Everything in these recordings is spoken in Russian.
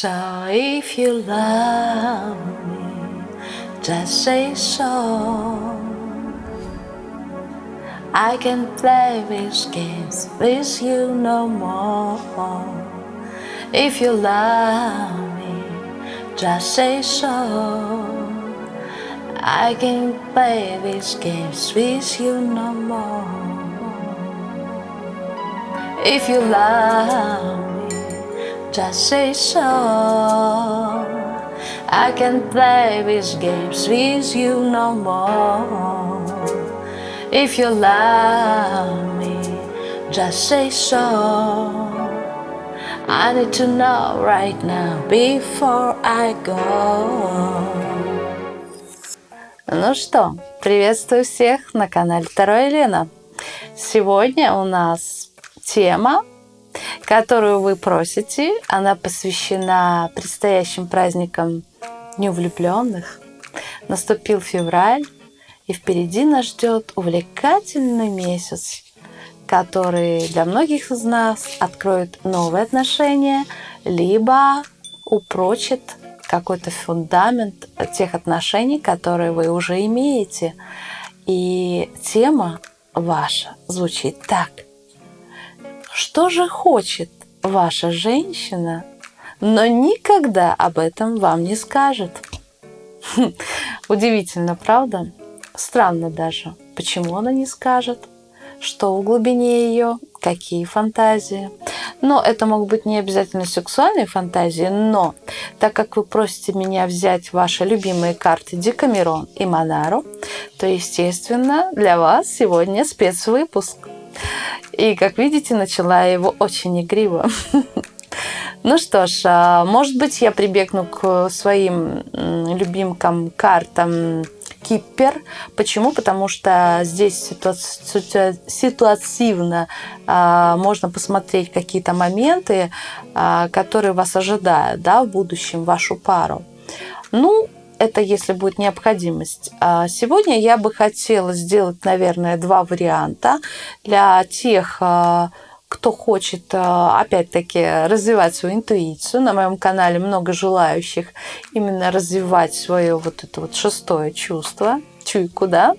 So if you love me, just say so. I can play these games with you no more. If you love me, just say so. I can play these games with you no more. If you love me, just say so. I can play these games with you no more. If you love me, just say so. I need to know right now before I go. Ну что, приветствую всех на канале Второй Елена. Сегодня у нас тема, которую вы просите. Она посвящена предстоящим праздникам Дню влюбленных. Наступил февраль, и впереди нас ждет увлекательный месяц, который для многих из нас откроет новые отношения, либо упрочит какой-то фундамент тех отношений, которые вы уже имеете. И тема ваша звучит так. Что же хочет ваша женщина, но никогда об этом вам не скажет? Удивительно, правда? Странно даже, почему она не скажет, что в глубине ее, какие фантазии. Но это могут быть не обязательно сексуальные фантазии, но так как вы просите меня взять ваши любимые карты Декамерон и Монару, то, естественно, для вас сегодня спецвыпуск. И, как видите, начала его очень игриво. Ну что ж, а, может быть, я прибегну к своим любимкам картам Киппер. Почему? Потому что здесь ситуа ситуативно а, можно посмотреть какие-то моменты, а, которые вас ожидают да, в будущем, вашу пару. Ну, это если будет необходимость. А сегодня я бы хотела сделать, наверное, два варианта для тех а, кто хочет, а, опять-таки, развивать свою интуицию, на моем канале много желающих именно развивать свое вот это вот шестое чувство, чуйку, да,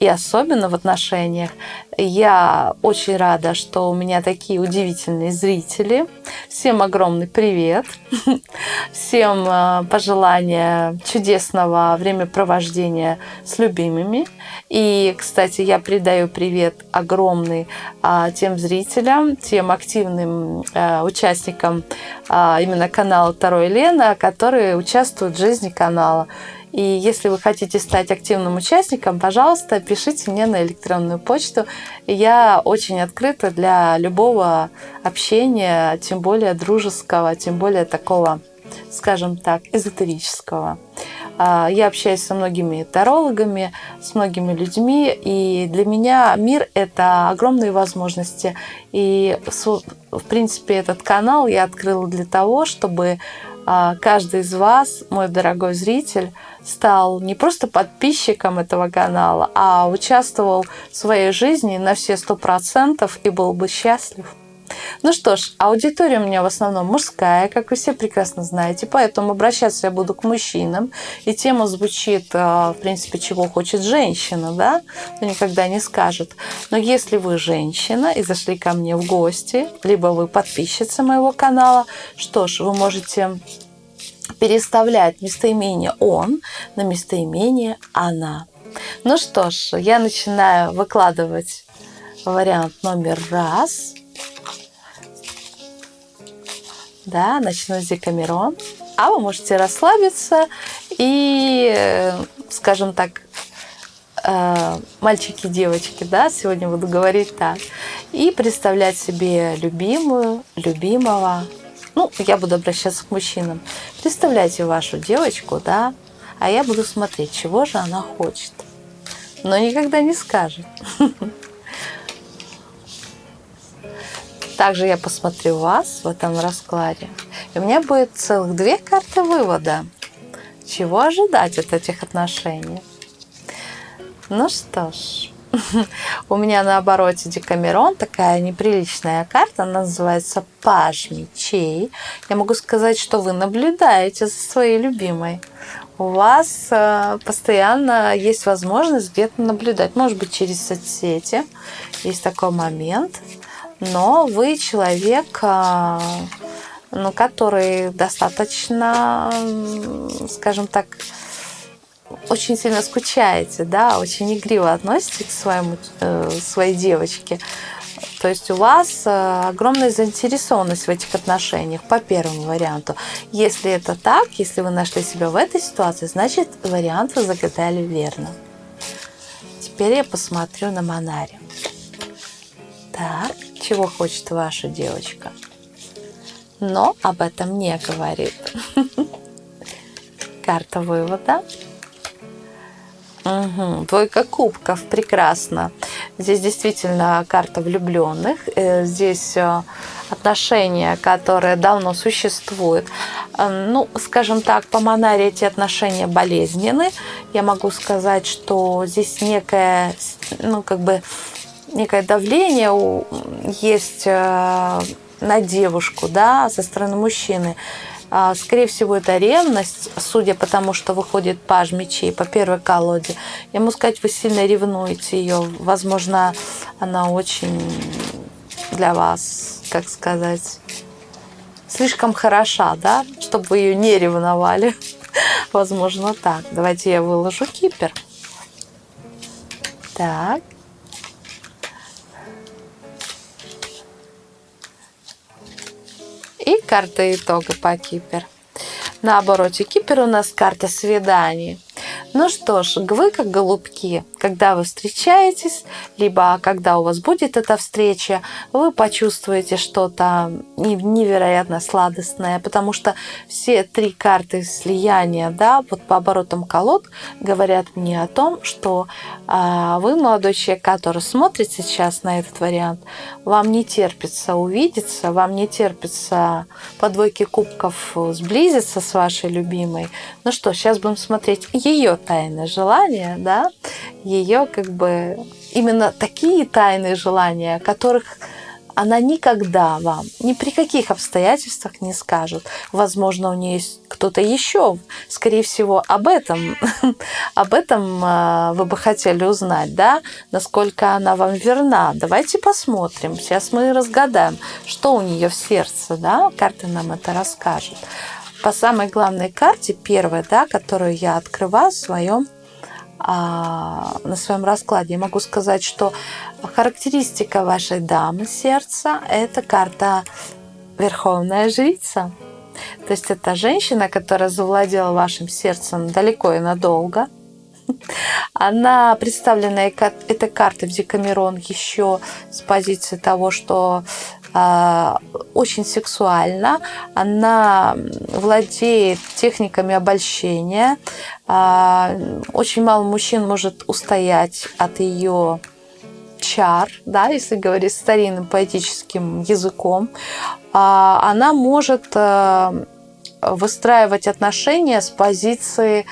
и особенно в отношениях. Я очень рада, что у меня такие удивительные зрители. Всем огромный привет. Всем а, пожелания чудесного времяпровождения с любимыми. И, кстати, я передаю привет огромный а, тем зрителям, тем активным а, участникам а, именно канала Второй Лена, которые участвуют в жизни канала. И если вы хотите стать активным участником, пожалуйста, пишите мне на электронную почту. Я очень открыта для любого общения, тем более дружеского, тем более такого, скажем так, эзотерического. А, я общаюсь со многими тарологами, с многими людьми, и для меня мир – это огромные возможности. И, в принципе, этот канал я открыла для того, чтобы каждый из вас, мой дорогой зритель, стал не просто подписчиком этого канала, а участвовал в своей жизни на все сто процентов и был бы счастлив. Ну что ж, аудитория у меня в основном мужская, как вы все прекрасно знаете, поэтому обращаться я буду к мужчинам. И тема звучит, э, в принципе, чего хочет женщина, да, но никогда не скажет. Но если вы женщина и зашли ко мне в гости, либо вы подписчица моего канала, что ж, вы можете переставлять местоимение «он» на местоимение «она». Ну что ж, я начинаю выкладывать вариант номер раз – да, начну с Декамерон. А вы можете расслабиться и, скажем так, э, мальчики, девочки, да, сегодня буду говорить так, и представлять себе любимую, любимого, ну, я буду обращаться к мужчинам. Представляйте вашу девочку, да, а я буду смотреть, чего же она хочет. Но никогда не скажет. Также я посмотрю вас в этом раскладе. И у меня будет целых две карты вывода. Чего ожидать от этих отношений? Ну что ж, у меня на обороте Декамерон, такая неприличная карта, она называется Паж мечей. Я могу сказать, что вы наблюдаете за своей любимой. У вас э, постоянно есть возможность где-то наблюдать, может быть, через соцсети. Есть такой момент. Но вы человек, э, ну, который достаточно, скажем так, очень сильно скучаете, да, очень игриво относитесь к своему, э, своей девочке. То есть у вас э, огромная заинтересованность в этих отношениях по первому варианту. Если это так, если вы нашли себя в этой ситуации, значит вариант вы загадали верно. Теперь я посмотрю на Монаре. Так, чего хочет ваша девочка? Но об этом не говорит. Карта вывода. Угу. Двойка кубков, прекрасно. Здесь действительно карта влюбленных. Э, здесь э, отношения, которые давно существуют. Э, ну, скажем так, по Монаре эти отношения болезненны. Я могу сказать, что здесь некое, ну, как бы, некое давление есть на девушку, да, со стороны мужчины. А, скорее всего, это ревность, судя по тому, что выходит паж мечей по первой колоде. Я могу сказать, вы сильно ревнуете ее. Возможно, она очень для вас, как сказать, слишком хороша, да, чтобы ее не ревновали. Возможно, так. Давайте я выложу кипер. Так. И карта итога по Кипер. На обороте Кипер у нас карта свиданий. Ну что ж, вы как голубки, когда вы встречаетесь, либо когда у вас будет эта встреча, вы почувствуете что-то невероятно сладостное, потому что все три карты слияния, да, вот по оборотам колод говорят мне о том, что а, вы, молодой человек, который смотрит сейчас на этот вариант, вам не терпится увидеться, вам не терпится по двойке кубков сблизиться с вашей любимой. Ну что, сейчас будем смотреть ее тайное желание, да, ее как бы именно такие тайные желания, которых она никогда вам ни при каких обстоятельствах не скажет. Возможно, у нее есть кто-то еще. Скорее всего, об этом, об этом а, вы бы хотели узнать, да, насколько она вам верна. Давайте посмотрим. Сейчас мы разгадаем, что у нее в сердце, да, карты нам это расскажут по самой главной карте, первой, да, которую я открываю в своем, а, на своем раскладе, я могу сказать, что характеристика вашей дамы сердца – это карта Верховная Жрица. То есть это женщина, которая завладела вашим сердцем далеко и надолго. Она представлена этой картой в Декамерон еще с позиции того, что очень сексуальна, она владеет техниками обольщения. А, очень мало мужчин может устоять от ее чар, да, если говорить старинным поэтическим языком. А, она может выстраивать отношения с позиции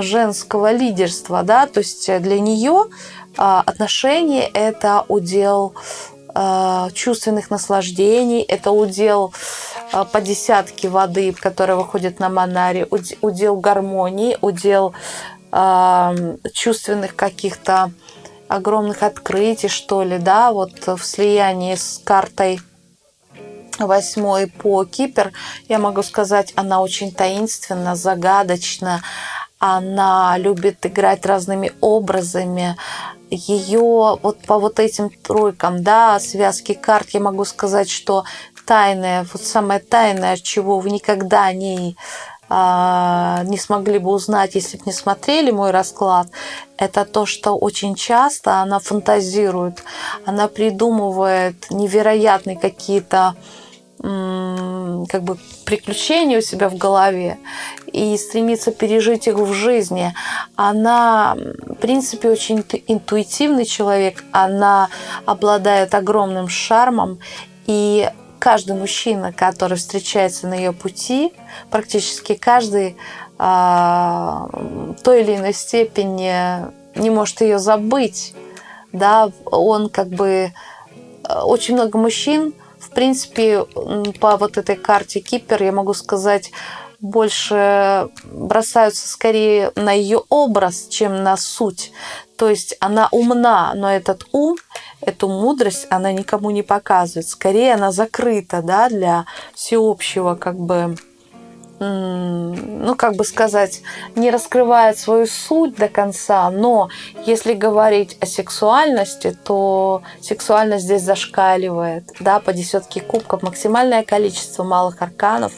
женского лидерства, да, то есть для нее отношения это удел Э, чувственных наслаждений. Это удел э, по десятке воды, которая выходит на Монаре, удел гармонии, удел э, чувственных каких-то огромных открытий, что ли, да, вот в слиянии с картой восьмой по Кипер, я могу сказать, она очень таинственна, загадочна, она любит играть разными образами, ее вот по вот этим тройкам, да, связки карт, я могу сказать, что тайное, вот самое тайное, чего вы никогда не, а, не смогли бы узнать, если бы не смотрели мой расклад, это то, что очень часто она фантазирует, она придумывает невероятные какие-то как бы приключения у себя в голове и стремится пережить их в жизни. Она, в принципе, очень интуитивный человек, она обладает огромным шармом, и каждый мужчина, который встречается на ее пути, практически каждый а, той или иной степени не может ее забыть да, он как бы э, очень много мужчин, в принципе, по вот этой карте Кипер, я могу сказать, больше бросаются скорее на ее образ, чем на суть. То есть она умна, но этот ум, эту мудрость она никому не показывает. Скорее она закрыта да, для всеобщего как бы ну, как бы сказать, не раскрывает свою суть до конца, но если говорить о сексуальности, то сексуальность здесь зашкаливает, да, по десятке кубков, максимальное количество малых арканов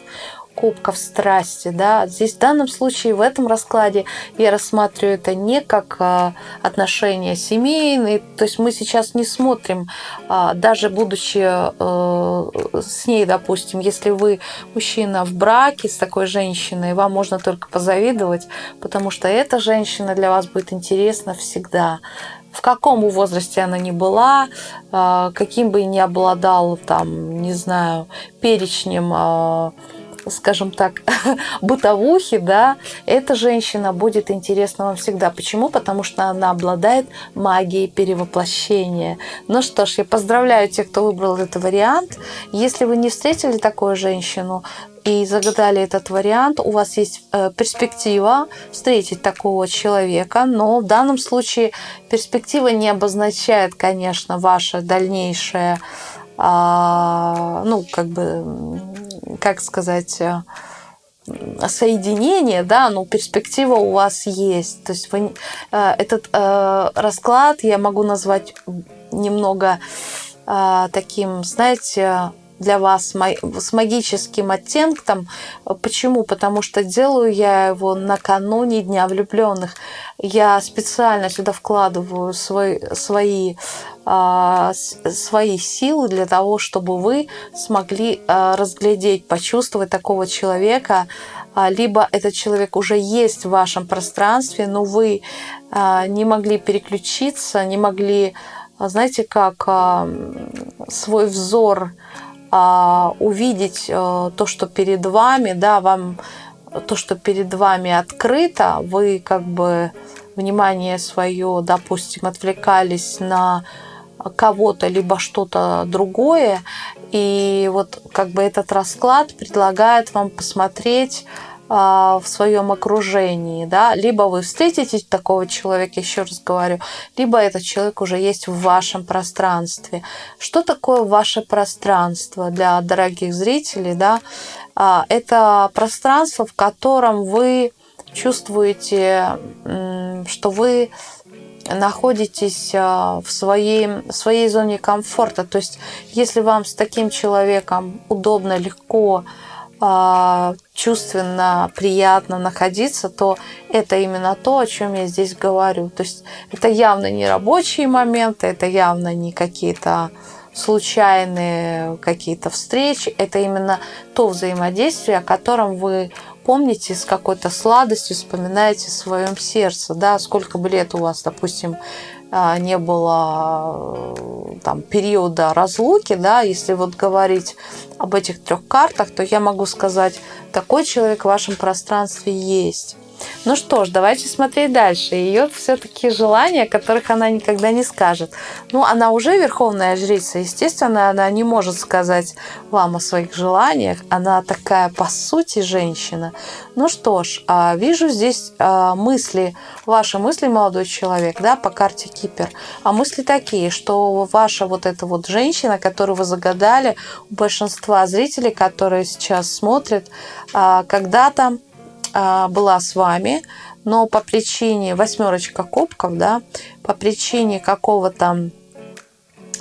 кубков страсти. Да? Здесь в данном случае, в этом раскладе я рассматриваю это не как а, отношения семейные. То есть мы сейчас не смотрим, а, даже будучи а, с ней, допустим, если вы мужчина в браке с такой женщиной, вам можно только позавидовать, потому что эта женщина для вас будет интересна всегда в каком бы возрасте она ни была, каким бы ни обладал, там, не знаю, перечнем скажем так, бытовухи, да, эта женщина будет интересна вам всегда. Почему? Потому что она обладает магией перевоплощения. Ну что ж, я поздравляю тех, кто выбрал этот вариант. Если вы не встретили такую женщину, и загадали этот вариант, у вас есть э, перспектива встретить такого человека, но в данном случае перспектива не обозначает, конечно, ваше дальнейшее, ну, как бы как сказать, э, соединение, да, ну, перспектива у вас есть. То есть вы, э, этот э, расклад я могу назвать немного таким, знаете, для вас с магическим оттенком. Почему? Потому что делаю я его накануне Дня влюбленных. Я специально сюда вкладываю свой, свои, а, свои силы для того, чтобы вы смогли а, разглядеть, почувствовать такого человека, а, либо этот человек уже есть в вашем пространстве, но вы не могли переключиться, не могли, знаете, как свой взор а, увидеть то, что перед вами, да, вам то, что перед вами открыто, вы как бы внимание свое, допустим, отвлекались на кого-то, либо что-то другое, и вот как бы этот расклад предлагает вам посмотреть а, в своем окружении, да, либо вы встретите такого человека, еще раз говорю, либо этот человек уже есть в вашем пространстве. Что такое ваше пространство для дорогих зрителей, да? А, это пространство, в котором вы чувствуете, что вы находитесь а, в своей, в своей зоне комфорта. То есть, если вам с таким человеком удобно, легко, а, чувственно, приятно находиться, то это именно то, о чем я здесь говорю. То есть это явно не рабочие моменты, это явно не какие-то случайные какие-то встречи, это именно то взаимодействие, о котором вы помните с какой-то сладостью, вспоминаете в своем сердце, да, сколько бы лет у вас, допустим, а, не было э, там, периода разлуки, да, если вот говорить об этих трех картах, то я могу сказать, такой человек в вашем пространстве есть. Ну что ж, давайте смотреть дальше. Ее все-таки желания, которых она никогда не скажет. Ну, она уже верховная жрица. Естественно, она не может сказать вам о своих желаниях. Она такая, по сути, женщина. Ну что ж, а, вижу здесь а, мысли, ваши мысли, молодой человек, да, по карте Кипер. А мысли такие, что ваша вот эта вот женщина, которую вы загадали, у большинства зрителей, которые сейчас смотрят, а, когда-то была с вами, но по причине восьмерочка кубков, да, по причине какого-то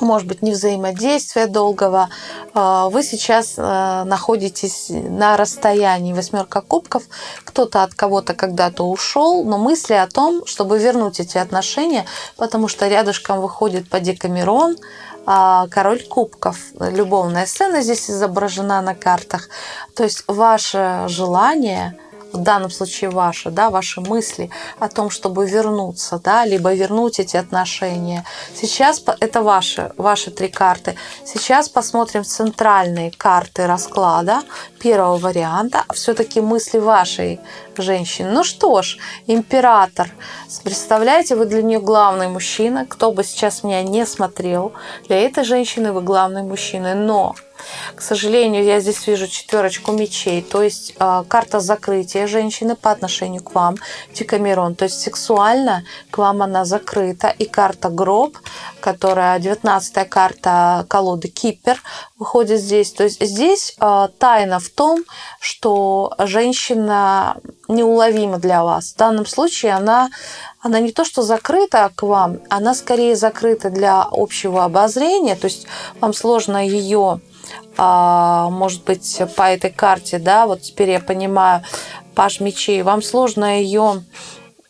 может быть, не взаимодействия долгого, а, вы сейчас а, находитесь на расстоянии восьмерка кубков, кто-то от кого-то когда-то ушел, но мысли о том, чтобы вернуть эти отношения, потому что рядышком выходит по Декамерон, король кубков. Любовная сцена здесь изображена на картах. То есть ваше желание в данном случае ваши, да, ваши мысли о том, чтобы вернуться, да, либо вернуть эти отношения. Сейчас это ваши, ваши три карты. Сейчас посмотрим центральные карты расклада первого варианта. Все-таки мысли вашей женщины. Ну что ж, император. Представляете, вы для нее главный мужчина. Кто бы сейчас меня не смотрел, для этой женщины вы главный мужчина. Но к сожалению, я здесь вижу четверочку мечей, то есть э, карта закрытия женщины по отношению к вам, Декамерон. То есть сексуально к вам она закрыта. И карта гроб, которая 19 карта колоды Кипер, выходит здесь. То есть здесь э, тайна в том, что женщина неуловима для вас. В данном случае она она не то что закрыта к вам, она скорее закрыта для общего обозрения, то есть вам сложно ее а, может быть, по этой карте, да, вот теперь я понимаю, паш мечей, вам сложно ее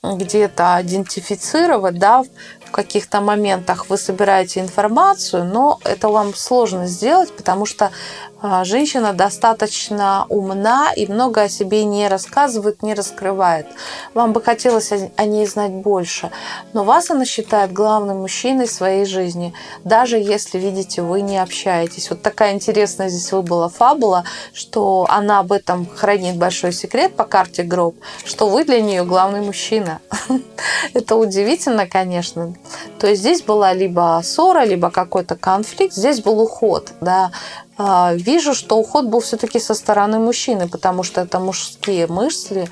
где-то идентифицировать, да, в каких-то моментах вы собираете информацию, но это вам сложно сделать, потому что а, женщина достаточно умна и много о себе не рассказывает, не раскрывает. Вам бы хотелось о ней знать больше, но вас она считает главным мужчиной своей жизни, даже если, видите, вы не общаетесь. Вот такая интересная здесь выбыла фабула, что она об этом хранит большой секрет по карте гроб, что вы для нее главный мужчина. Это удивительно, конечно. То есть здесь была либо ссора, либо какой-то конфликт, здесь был уход, да, а, вижу, что уход был все-таки со стороны мужчины, потому что это мужские мысли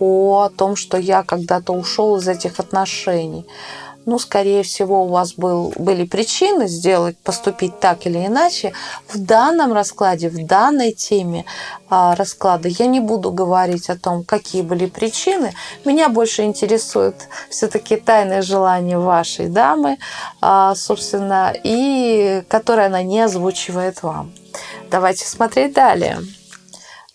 о том, что я когда-то ушел из этих отношений ну, скорее всего, у вас был, были причины сделать, поступить так или иначе. В данном раскладе, в данной теме а, расклада я не буду говорить о том, какие были причины. Меня больше интересует все-таки тайное желание вашей дамы, а, собственно, и которое она не озвучивает вам. Давайте смотреть далее.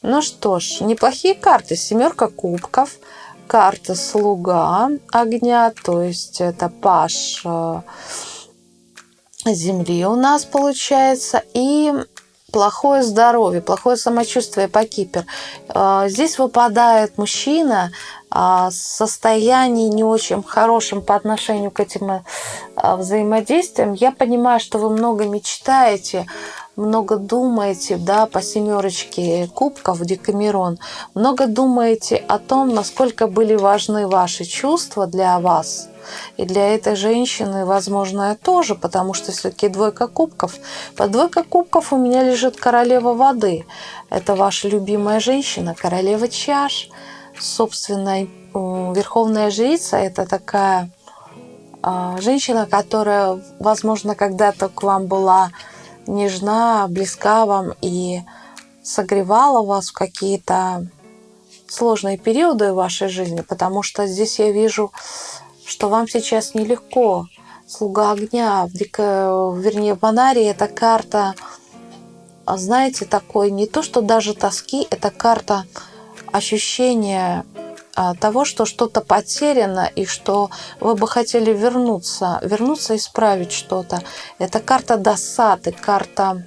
Ну что ж, неплохие карты. Семерка кубков – карта слуга огня, то есть это паш э, земли у нас получается. И плохое здоровье, плохое самочувствие по кипер. Э, здесь выпадает мужчина в состоянии не очень хорошем по отношению к этим э, взаимодействиям. Я понимаю, что вы много мечтаете, много думаете, да, по семерочке кубков Декамерон, много думаете о том, насколько были важны ваши чувства для вас. И для этой женщины, возможно, тоже, потому что все-таки двойка кубков. Под двойкой кубков у меня лежит королева воды. Это ваша любимая женщина, королева чаш. Собственно, верховная жрица – это такая а, женщина, которая, возможно, когда-то к вам была нежна, близка вам и согревала вас в какие-то сложные периоды в вашей жизни, потому что здесь я вижу, что вам сейчас нелегко. Слуга огня, в дико, вернее, в Анарии это карта, знаете, такой не то, что даже тоски, это карта ощущения а, того, что что-то потеряно и что вы бы хотели вернуться, вернуться исправить что-то. Это карта досады, карта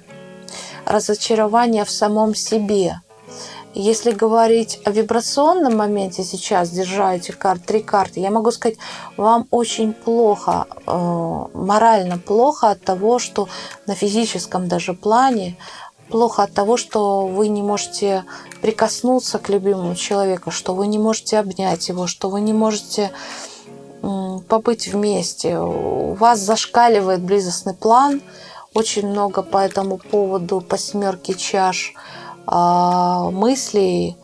разочарования в самом себе. Если говорить о вибрационном моменте сейчас, держа эти карты, три карты, я могу сказать, вам очень плохо, э, морально плохо от того, что на физическом даже плане плохо от того, что вы не можете прикоснуться к любимому человеку, что вы не можете обнять его, что вы не можете побыть вместе. У вас зашкаливает близостный план. Очень много по этому поводу, по семерке чаш а, мыслей,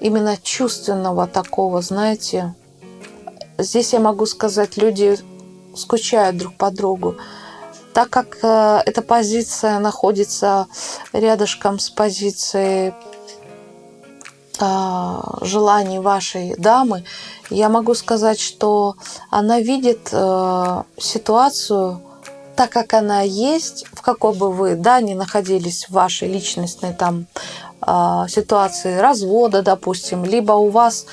именно чувственного такого, знаете. Здесь я могу сказать, люди скучают друг по другу так как э, эта позиция находится рядышком с позицией э, желаний вашей дамы, я могу сказать, что она видит э, ситуацию так, как она есть, в какой бы вы да, не находились в вашей личностной там ситуации развода, допустим, либо у вас а,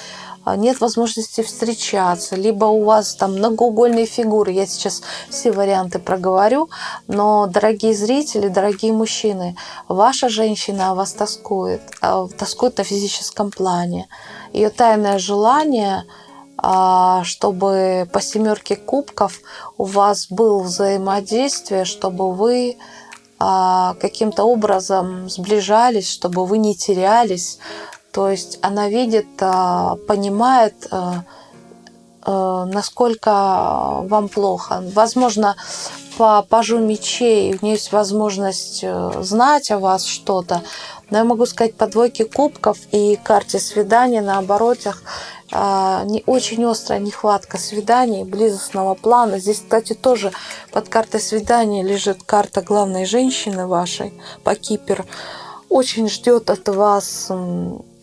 нет возможности встречаться, либо у вас там многоугольные фигуры. Я сейчас все варианты проговорю, но, дорогие зрители, дорогие мужчины, ваша женщина о вас тоскует, а, тоскует на физическом плане. Ее тайное желание а, чтобы по семерке кубков у вас было взаимодействие, чтобы вы каким-то образом сближались, чтобы вы не терялись, То есть она видит, а, понимает, а, а, насколько вам плохо. Возможно, по пажу мечей у нее есть возможность э, знать о вас что-то. Но я могу сказать, по двойке кубков и карте свидания на оборотах не очень острая нехватка свиданий, близостного плана. Здесь, кстати, тоже под картой свидания лежит карта главной женщины вашей по Кипер очень ждет от вас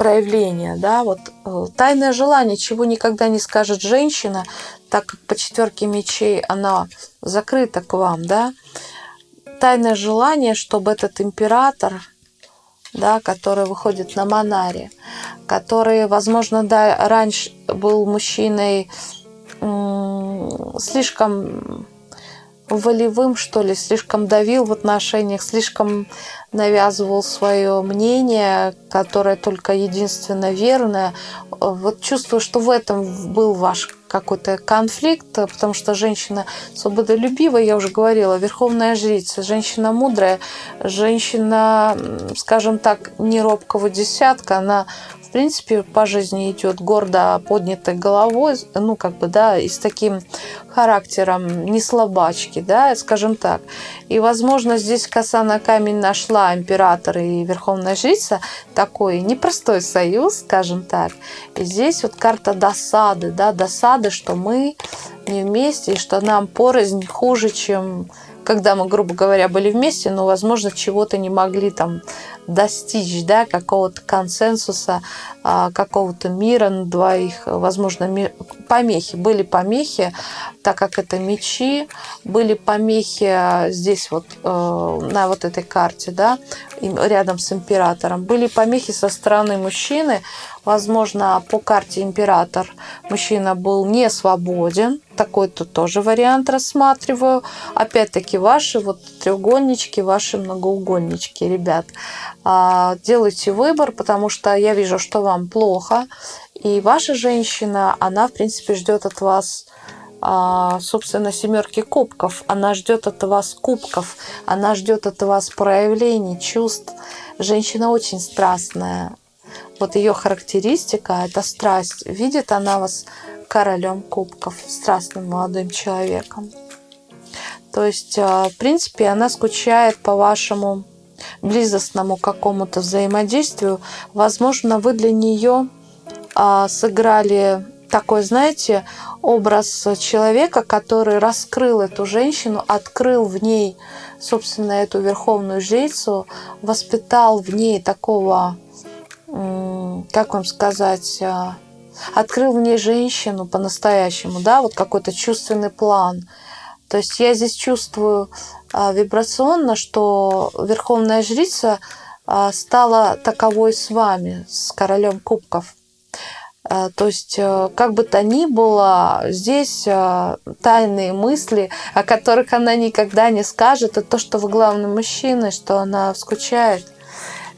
проявления, да, вот э, тайное желание, чего никогда не скажет женщина, так как по четверке мечей она закрыта к вам, да, тайное желание, чтобы этот император, да, который выходит на Монаре, который, возможно, да, раньше был мужчиной слишком волевым, что ли, слишком давил в отношениях, слишком навязывал свое мнение, которое только единственно верное. Вот чувствую, что в этом был ваш какой-то конфликт, потому что женщина свободолюбивая, я уже говорила, верховная жрица, женщина мудрая, женщина, скажем так, не робкого десятка, она в принципе, по жизни идет гордо поднятой головой, ну, как бы, да, и с таким характером не слабачки, да, скажем так. И, возможно, здесь коса на камень нашла император и верховная жрица такой непростой союз, скажем так. И здесь вот карта досады, да, досады, что мы не вместе, и что нам порознь хуже, чем когда мы, грубо говоря, были вместе, но, возможно, чего-то не могли там достичь, да, какого-то консенсуса, а, какого-то мира на двоих, возможно, помехи. Были помехи, так как это мечи, были помехи а, здесь вот э, на вот этой карте, да, рядом с императором. Были помехи со стороны мужчины, возможно, по карте император мужчина был не свободен, такой тут тоже вариант рассматриваю. Опять-таки ваши вот треугольнички, ваши многоугольнички, ребят. А, делайте выбор, потому что я вижу, что вам плохо. И ваша женщина, она, в принципе, ждет от вас а, собственно, семерки кубков. Она ждет от вас кубков, она ждет от вас проявлений чувств. Женщина очень страстная. Вот ее характеристика – это страсть. Видит она вас королем кубков, страстным молодым человеком. То есть, а, в принципе, она скучает по вашему близостному какому-то взаимодействию, возможно, вы для нее а, сыграли такой, знаете, образ человека, который раскрыл эту женщину, открыл в ней, собственно, эту верховную жрицу, воспитал в ней такого, как вам сказать, а, открыл в ней женщину по-настоящему, да, вот какой-то чувственный план. То есть я здесь чувствую а, вибрационно, что Верховная Жрица а, стала таковой с вами, с королем кубков. То есть, как бы то ни было, здесь тайные мысли, о которых она никогда не скажет, это то, что вы главный мужчина, что она скучает.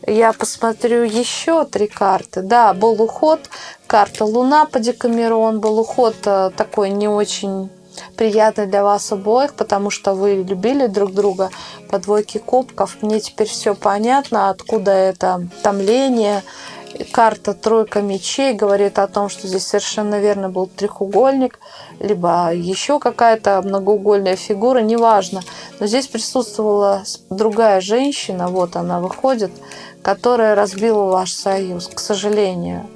Я посмотрю еще три карты. Да, был уход, карта Луна по Декамерон, был уход э, такой не очень приятный для вас обоих, потому что вы любили друг друга по двойке кубков. Мне теперь все понятно, откуда это томление. Карта тройка мечей говорит о том, что здесь совершенно верно был треугольник, либо еще какая-то многоугольная фигура, неважно. Но здесь присутствовала другая женщина, вот она выходит, которая разбила ваш союз, к сожалению.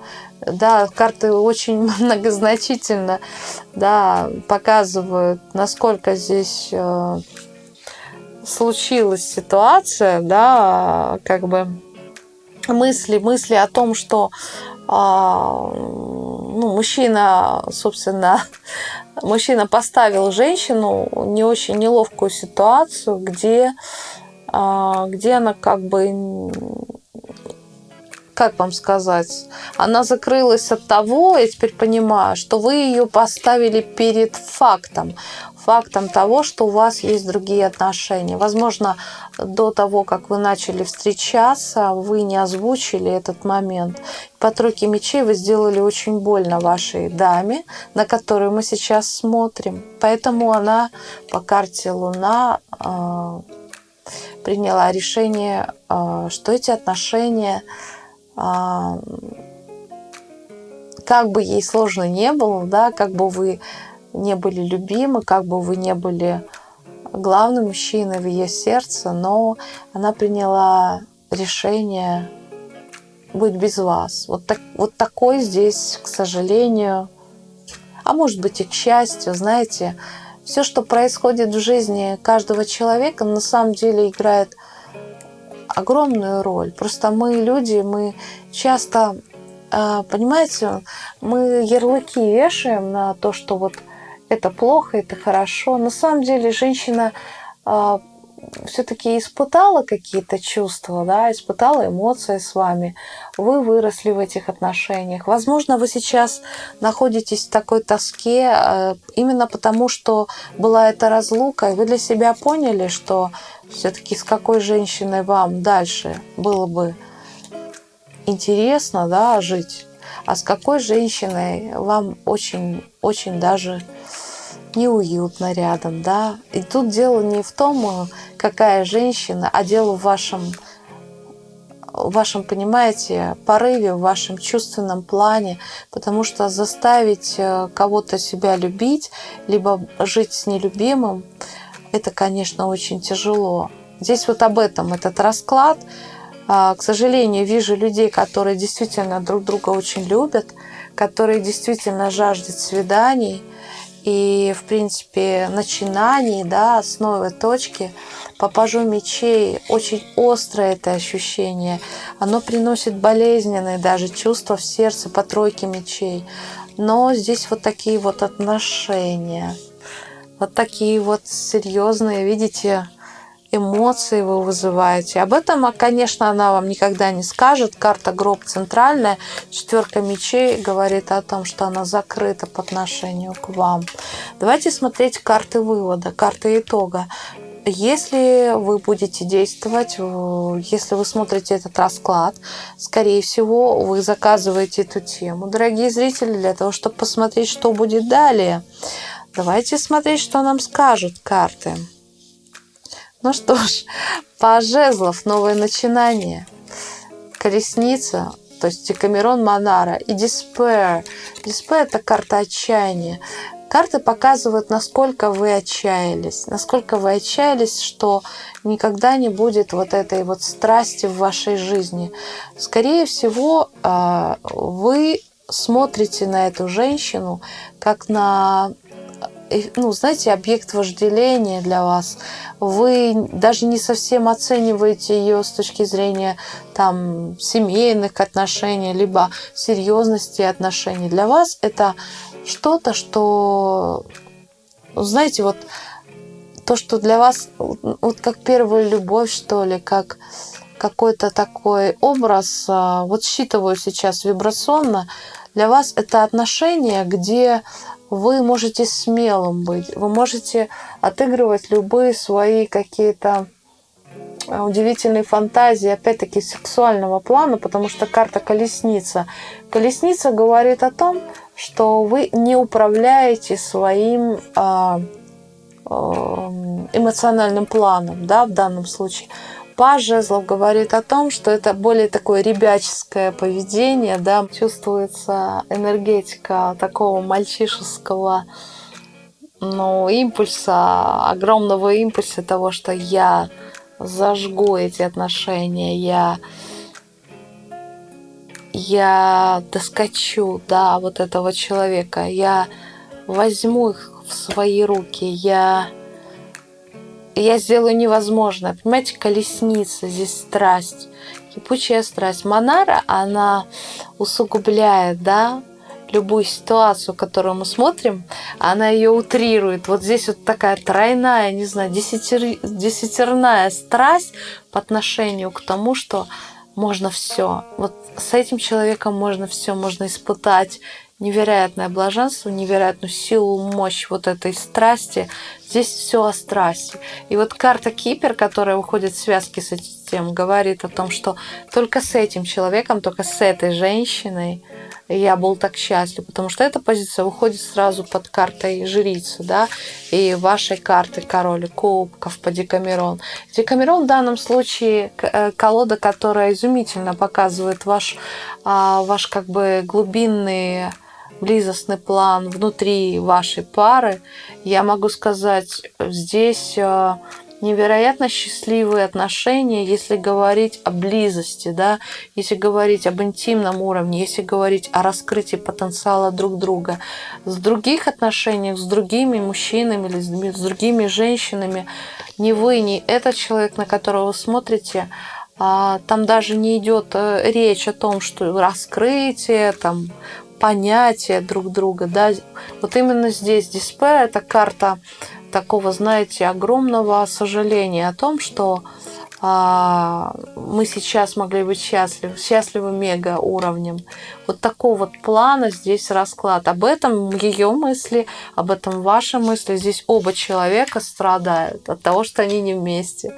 Да, карты очень многозначительно да, показывают, насколько здесь э, случилась ситуация, да, как бы мысли, мысли о том, что э, ну, мужчина, собственно, мужчина поставил женщину в не очень неловкую ситуацию, где, где она как бы как вам сказать, она закрылась от того, я теперь понимаю, что вы ее поставили перед фактом, фактом того, что у вас есть другие отношения. Возможно, до того, как вы начали встречаться, вы не озвучили этот момент. По тройке мечей вы сделали очень больно вашей даме, на которую мы сейчас смотрим. Поэтому она по карте Луна э, приняла решение, э, что эти отношения а, как бы ей сложно не было, да, как бы вы не были любимы, как бы вы не были главным мужчиной в ее сердце, но она приняла решение быть без вас. Вот, так, вот такой здесь, к сожалению, а может быть и к счастью, знаете, все, что происходит в жизни каждого человека, на самом деле играет огромную роль. Просто мы люди, мы часто, а, понимаете, мы ярлыки вешаем на то, что вот это плохо, это хорошо. На самом деле женщина а, все-таки испытала какие-то чувства, да, испытала эмоции с вами, вы выросли в этих отношениях. Возможно, вы сейчас находитесь в такой тоске э, именно потому, что была эта разлука, и вы для себя поняли, что все-таки с какой женщиной вам дальше было бы интересно да, жить, а с какой женщиной вам очень-очень даже неуютно рядом, да. И тут дело не в том, какая женщина, а дело в вашем, в вашем, понимаете, порыве, в вашем чувственном плане, потому что заставить э, кого-то себя любить, либо жить с нелюбимым, это, конечно, очень тяжело. Здесь вот об этом этот расклад. А, к сожалению, вижу людей, которые действительно друг друга очень любят, которые действительно жаждут свиданий – и, в принципе, начинаний, да, основы точки, по пажу мечей очень острое это ощущение. Оно приносит болезненные даже чувства в сердце по тройке мечей. Но здесь вот такие вот отношения. Вот такие вот серьезные, видите, эмоции вы вызываете. Об этом, конечно, она вам никогда не скажет. Карта гроб центральная, четверка мечей говорит о том, что она закрыта по отношению к вам. Давайте смотреть карты вывода, карты итога. Если вы будете действовать, если вы смотрите этот расклад, скорее всего, вы заказываете эту тему, дорогие зрители, для того, чтобы посмотреть, что будет далее. Давайте смотреть, что нам скажут карты. Ну что ж, по жезлов новое начинание. Колесница, то есть Декамерон Монара и Despair. Despair – это карта отчаяния. Карты показывают, насколько вы отчаялись, насколько вы отчаялись, что никогда не будет вот этой вот страсти в вашей жизни. Скорее всего, а, вы смотрите на эту женщину как на ну, знаете, объект вожделения для вас. Вы даже не совсем оцениваете ее с точки зрения там, семейных отношений, либо серьезности отношений. Для вас это что-то, что, знаете, вот то, что для вас вот как первая любовь, что ли, как какой-то такой образ, а, вот считываю сейчас вибрационно, для вас это отношение, где вы можете смелым быть, вы можете отыгрывать любые свои какие-то э, удивительные фантазии, опять-таки сексуального плана, потому что карта колесница. Колесница говорит о том, что вы не управляете своим а, э, эмоциональным планом, да, в данном случае. Паж жезлов говорит о том, что это более такое ребяческое поведение, да, чувствуется энергетика такого мальчишеского ну, импульса, огромного импульса того, что я зажгу эти отношения, я я доскочу до вот этого человека, я возьму их в свои руки, я я сделаю невозможное. Понимаете, колесница, здесь страсть, кипучая страсть. Монара, она усугубляет, да, любую ситуацию, которую мы смотрим, она ее утрирует. Вот здесь вот такая тройная, не знаю, десятир, десятерная страсть по отношению к тому, что можно все. Вот с этим человеком можно все, можно испытать невероятное блаженство, невероятную силу, мощь вот этой страсти. Здесь все о страсти. И вот карта Кипер, которая выходит в связке с этим, говорит о том, что только с этим человеком, только с этой женщиной я был так счастлив, потому что эта позиция выходит сразу под картой жрицы, да, и вашей карты король кубков по Декамерон. Декамерон в данном случае э, колода, которая изумительно показывает ваш, а, ваш как бы глубинный близостный план внутри вашей пары. Я могу сказать, здесь э, невероятно счастливые отношения, если говорить о близости, да, если говорить об интимном уровне, если говорить о раскрытии потенциала друг друга. С других отношениях, с другими мужчинами или с другими женщинами, ни вы, ни этот человек, на которого вы смотрите, а, там даже не идет э, речь о том, что раскрытие, там, понятие друг друга, да, вот именно здесь дисплей это карта такого, знаете, огромного сожаления о том, что а, мы сейчас могли быть счастливы, счастливы мега уровнем. Вот такого вот плана здесь расклад. Об этом ее мысли, об этом ваши мысли. Здесь оба человека страдают от того, что они не вместе.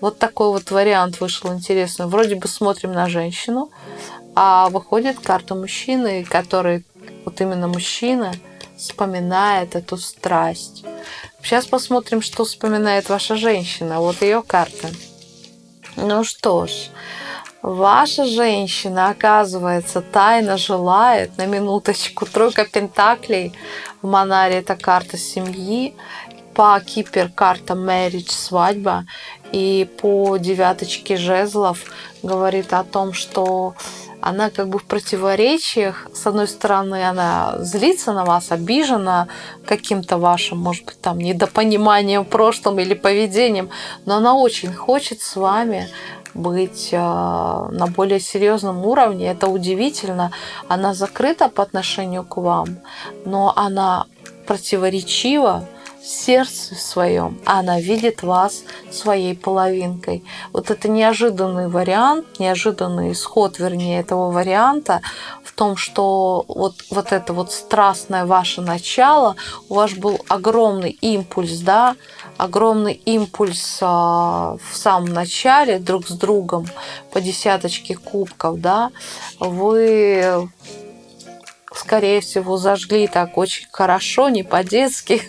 Вот такой вот вариант вышел интересный. Вроде бы смотрим на женщину, а выходит карта мужчины, который, вот именно мужчина, вспоминает эту страсть. Сейчас посмотрим, что вспоминает ваша женщина. Вот ее карта. Ну что ж, ваша женщина, оказывается, тайно желает, на минуточку, тройка пентаклей в Монаре, это карта семьи, по Кипер карта marriage, свадьба, и по девяточке жезлов говорит о том, что она как бы в противоречиях. С одной стороны, она злится на вас, обижена каким-то вашим, может быть, там недопониманием в прошлом или поведением, но она очень хочет с вами быть э, на более серьезном уровне. Это удивительно. Она закрыта по отношению к вам, но она противоречива сердце своем, она видит вас своей половинкой. Вот это неожиданный вариант, неожиданный исход, вернее, этого варианта в том, что вот, вот это вот страстное ваше начало, у вас был огромный импульс, да, огромный импульс а, в самом начале друг с другом по десяточке кубков, да, вы скорее всего, зажгли так очень хорошо, не по-детски.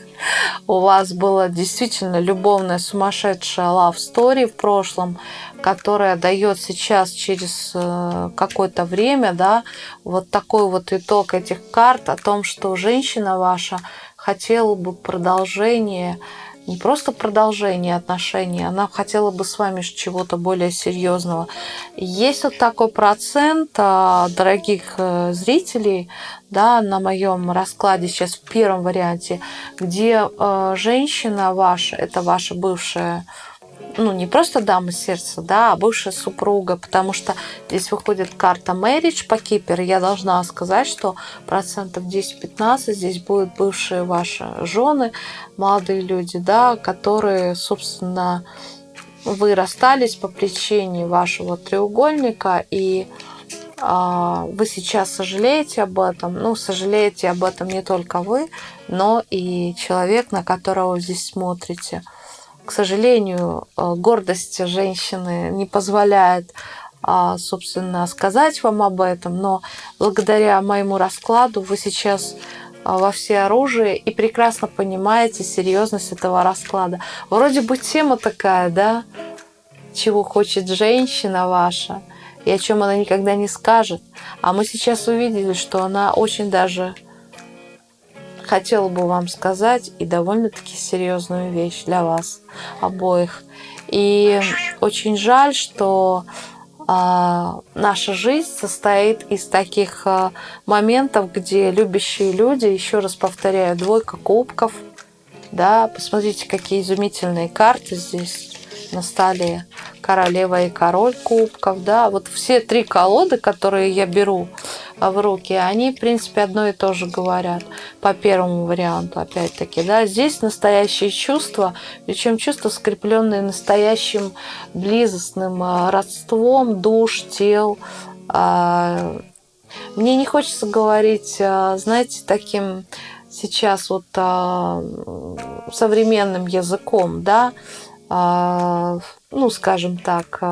У вас была действительно любовная сумасшедшая love story в прошлом, которая дает сейчас через э, какое-то время, да, вот такой вот итог этих карт о том, что женщина ваша хотела бы продолжение не просто продолжение отношений, она хотела бы с вами чего-то более серьезного. Есть вот такой процент а, дорогих э, зрителей да, на моем раскладе сейчас в первом варианте, где э, женщина ваша, это ваша бывшая ну, не просто дама сердца, да, а бывшая супруга, потому что здесь выходит карта marriage по Кипер. Я должна сказать, что процентов 10-15 здесь будут бывшие ваши жены, молодые люди, да, которые, собственно, вы расстались по причине вашего треугольника, и а, вы сейчас сожалеете об этом. Ну, сожалеете об этом не только вы, но и человек, на которого вы здесь смотрите к сожалению, э, гордость женщины не позволяет, а, собственно, сказать вам об этом, но благодаря моему раскладу вы сейчас а, во все оружие и прекрасно понимаете серьезность этого расклада. Вроде бы тема такая, да, чего хочет женщина ваша и о чем она никогда не скажет. А мы сейчас увидели, что она очень даже хотела бы вам сказать и довольно-таки серьезную вещь для вас обоих. И очень жаль, что а, наша жизнь состоит из таких а, моментов, где любящие люди, еще раз повторяю, двойка кубков, да, посмотрите, какие изумительные карты здесь на столе, королева и король кубков, да, вот все три колоды, которые я беру, в руки, они, в принципе, одно и то же говорят по первому варианту, опять-таки. Да? Здесь настоящие чувства, причем чувства, скрепленные настоящим близостным а, родством душ, тел. А, мне не хочется говорить, а, знаете, таким сейчас вот современным языком, да, ну, скажем так,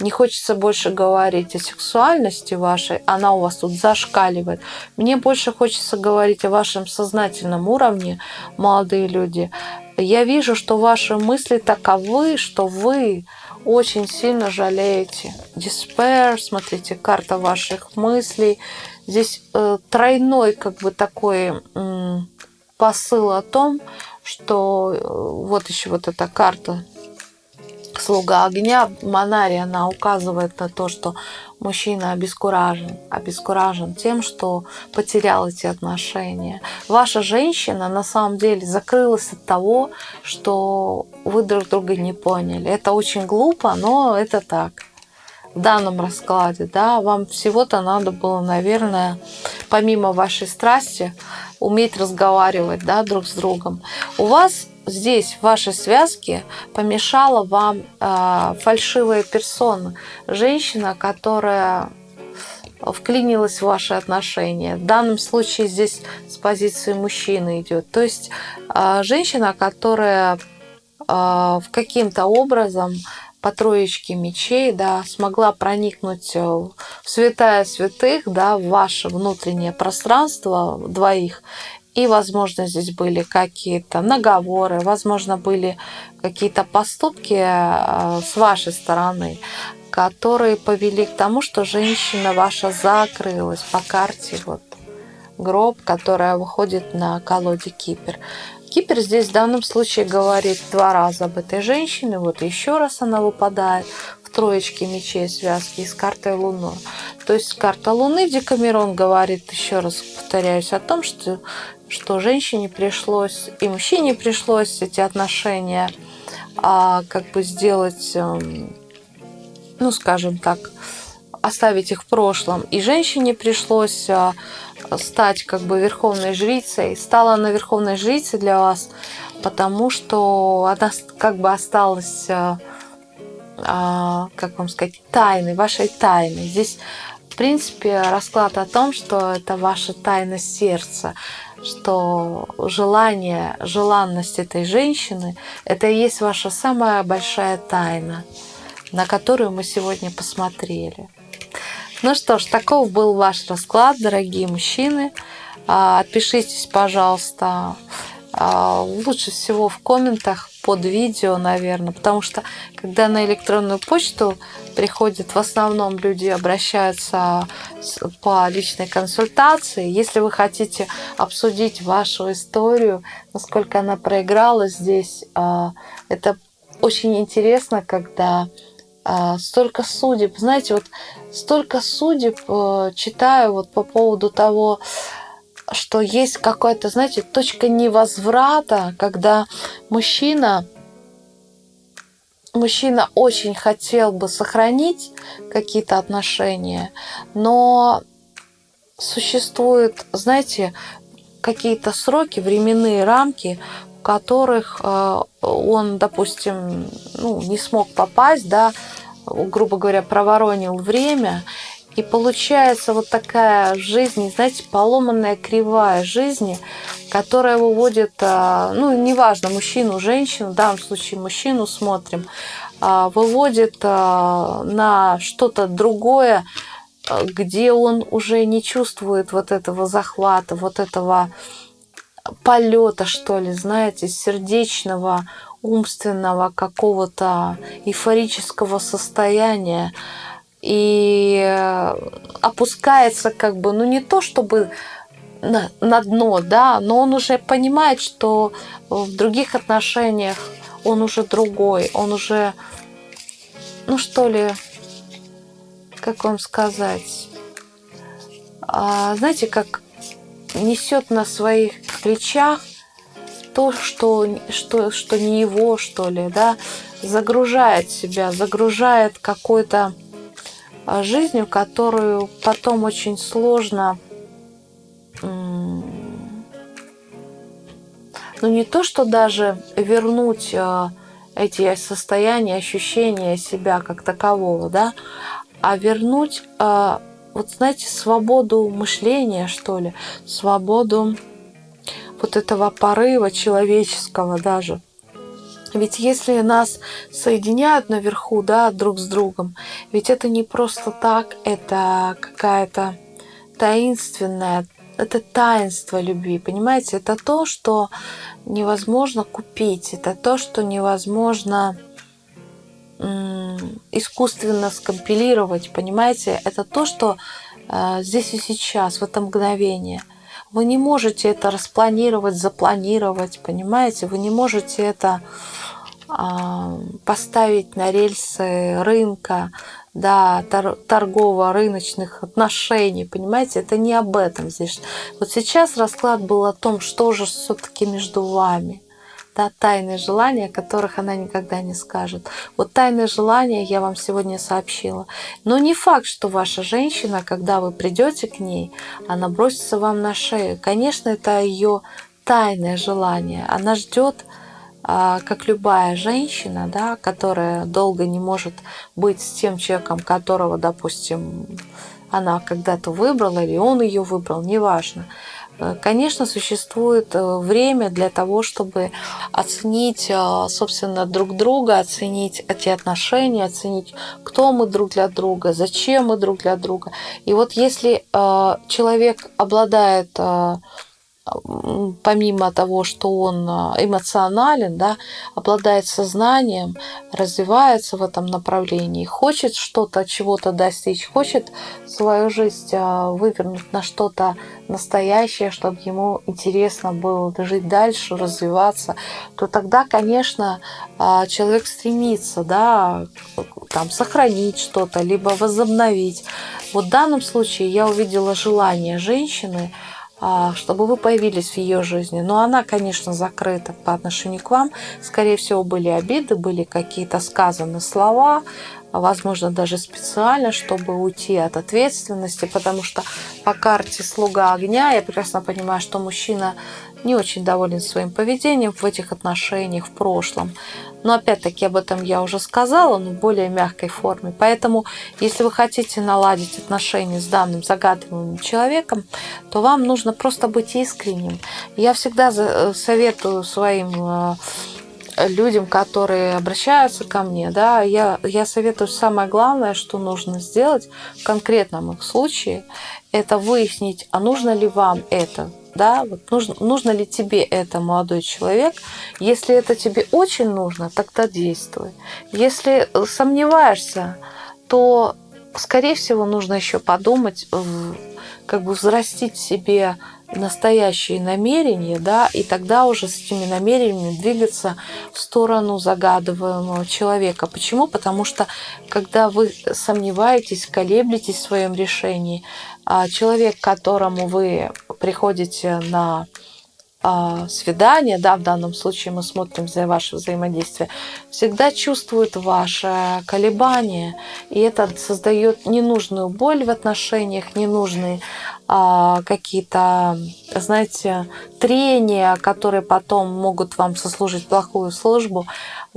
не хочется больше говорить о сексуальности вашей, она у вас тут зашкаливает. Мне больше хочется говорить о вашем сознательном уровне, молодые люди. Я вижу, что ваши мысли таковы, что вы очень сильно жалеете. Despair, смотрите, карта ваших мыслей. Здесь э, тройной как бы такой э, посыл о том, что э, вот еще вот эта карта слуга огня, Манари, она указывает на то, что мужчина обескуражен, обескуражен тем, что потерял эти отношения. Ваша женщина на самом деле закрылась от того, что вы друг друга не поняли. Это очень глупо, но это так. В данном раскладе, да, вам всего-то надо было, наверное, помимо вашей страсти, уметь разговаривать, да, друг с другом. У вас здесь в вашей связке помешала вам э, фальшивая персона, женщина, которая вклинилась в ваши отношения. В данном случае здесь с позиции мужчины идет. То есть э, женщина, которая э, в каким-то образом по троечке мечей, да, смогла проникнуть в святая святых, да, в ваше внутреннее пространство двоих и, возможно, здесь были какие-то наговоры, возможно, были какие-то поступки э, с вашей стороны, которые повели к тому, что женщина ваша закрылась по карте. Вот гроб, которая выходит на колоде Кипер. Кипер здесь в данном случае говорит два раза об этой женщине. Вот еще раз она выпадает в троечке мечей связки с картой Луны. То есть карта Луны Декамерон говорит, еще раз повторяюсь, о том, что что женщине пришлось и мужчине пришлось эти отношения а, как бы сделать, эм, ну, скажем так, оставить их в прошлом. И женщине пришлось а, стать как бы верховной жрицей. Стала она верховной жрицей для вас, потому что она как бы осталась, а, а, как вам сказать, тайной, вашей тайной. Здесь, в принципе, расклад о том, что это ваша тайна сердца что желание, желанность этой женщины – это и есть ваша самая большая тайна, на которую мы сегодня посмотрели. Ну что ж, таков был ваш расклад, дорогие мужчины. А, отпишитесь, пожалуйста, а, лучше всего в комментах под видео, наверное, потому что когда на электронную почту приходят, в основном люди обращаются по личной консультации. Если вы хотите обсудить вашу историю, насколько она проиграла здесь, а, это очень интересно, когда столько судеб, знаете, вот столько судеб э, читаю вот по поводу того, что есть какая-то, знаете, точка невозврата, когда мужчина, мужчина очень хотел бы сохранить какие-то отношения, но существуют, знаете, какие-то сроки, временные рамки, которых э, он, допустим, ну, не смог попасть, да, грубо говоря, проворонил время, и получается вот такая жизнь, знаете, поломанная кривая жизни, которая выводит, а, ну, неважно, мужчину, женщину, в данном случае мужчину смотрим, а, выводит на что-то другое, где он уже не чувствует вот этого захвата, вот этого полета, что ли, знаете, сердечного, умственного какого-то эйфорического состояния, и э, опускается как бы, ну не то чтобы на, на дно, да, но он уже понимает, что в других отношениях он уже другой, он уже, ну что ли, как вам сказать, а, знаете, как несет на своих плечах то, что, что, что не его, что ли, да, загружает себя, загружает какой-то а, жизнью, которую потом очень сложно, ну не то, что даже вернуть а, эти состояния, ощущения себя как такового, да, а вернуть, а, вот знаете, свободу мышления, что ли, свободу вот этого порыва человеческого даже. Ведь если нас соединяют наверху, да, друг с другом, ведь это не просто так, это какая-то таинственная, это таинство любви, понимаете? Это то, что невозможно купить, это то, что невозможно искусственно скомпилировать, понимаете? Это то, что э, здесь и сейчас, в это мгновение. Вы не можете это распланировать, запланировать, понимаете? Вы не можете это а, поставить на рельсы рынка, да, торгово-рыночных отношений, понимаете, это не об этом здесь. Вот сейчас расклад был о том, что же все-таки между вами, да, тайные желания, которых она никогда не скажет. Вот тайные желания я вам сегодня сообщила. Но не факт, что ваша женщина, когда вы придете к ней, она бросится вам на шею. Конечно, это ее тайное желание. Она ждет а, как любая женщина, да, которая долго не может быть с тем человеком, которого, допустим, она когда-то выбрала, или он ее выбрал, неважно. Э, конечно, существует э, время для того, чтобы оценить, э, собственно, друг друга, оценить эти отношения, оценить, кто мы друг для друга, зачем мы друг для друга. И вот если человек обладает помимо того, что он а, эмоционален, да, обладает сознанием, развивается в этом направлении, хочет что-то, чего-то достичь, хочет свою жизнь а, вывернуть на что-то настоящее, чтобы ему интересно было жить дальше, развиваться, то тогда, конечно, а, человек стремится да, там, сохранить что-то, либо возобновить. Вот в данном случае я увидела желание женщины – чтобы вы появились в ее жизни. Но она, конечно, закрыта по отношению к вам. Скорее всего, были обиды, были какие-то сказаны слова, возможно, даже специально, чтобы уйти от ответственности, потому что по карте «Слуга огня» я прекрасно понимаю, что мужчина не очень доволен своим поведением в этих отношениях в прошлом. Но опять-таки об этом я уже сказала, но в более мягкой форме. Поэтому, если вы хотите наладить отношения с данным загадываемым человеком, то вам нужно просто быть искренним. Я всегда э, советую своим э, людям, которые обращаются ко мне, да, я, я советую самое главное, что нужно сделать в конкретном их случае, это выяснить, а нужно ли вам это, да, вот нужно, нужно ли тебе это, молодой человек. Если это тебе очень нужно, тогда действуй. Если сомневаешься, то, скорее всего, нужно еще подумать, как бы взрастить себе настоящие намерения, да, и тогда уже с этими намерениями двигаться в сторону загадываемого человека. Почему? Потому что когда вы сомневаетесь, колеблетесь в своем решении, человек, к которому вы приходите на а, свидание, да, в данном случае мы смотрим за ваше взаимодействие, всегда чувствует ваше колебание, и это создает ненужную боль в отношениях, ненужные а, какие-то, знаете, трения, которые потом могут вам сослужить плохую службу.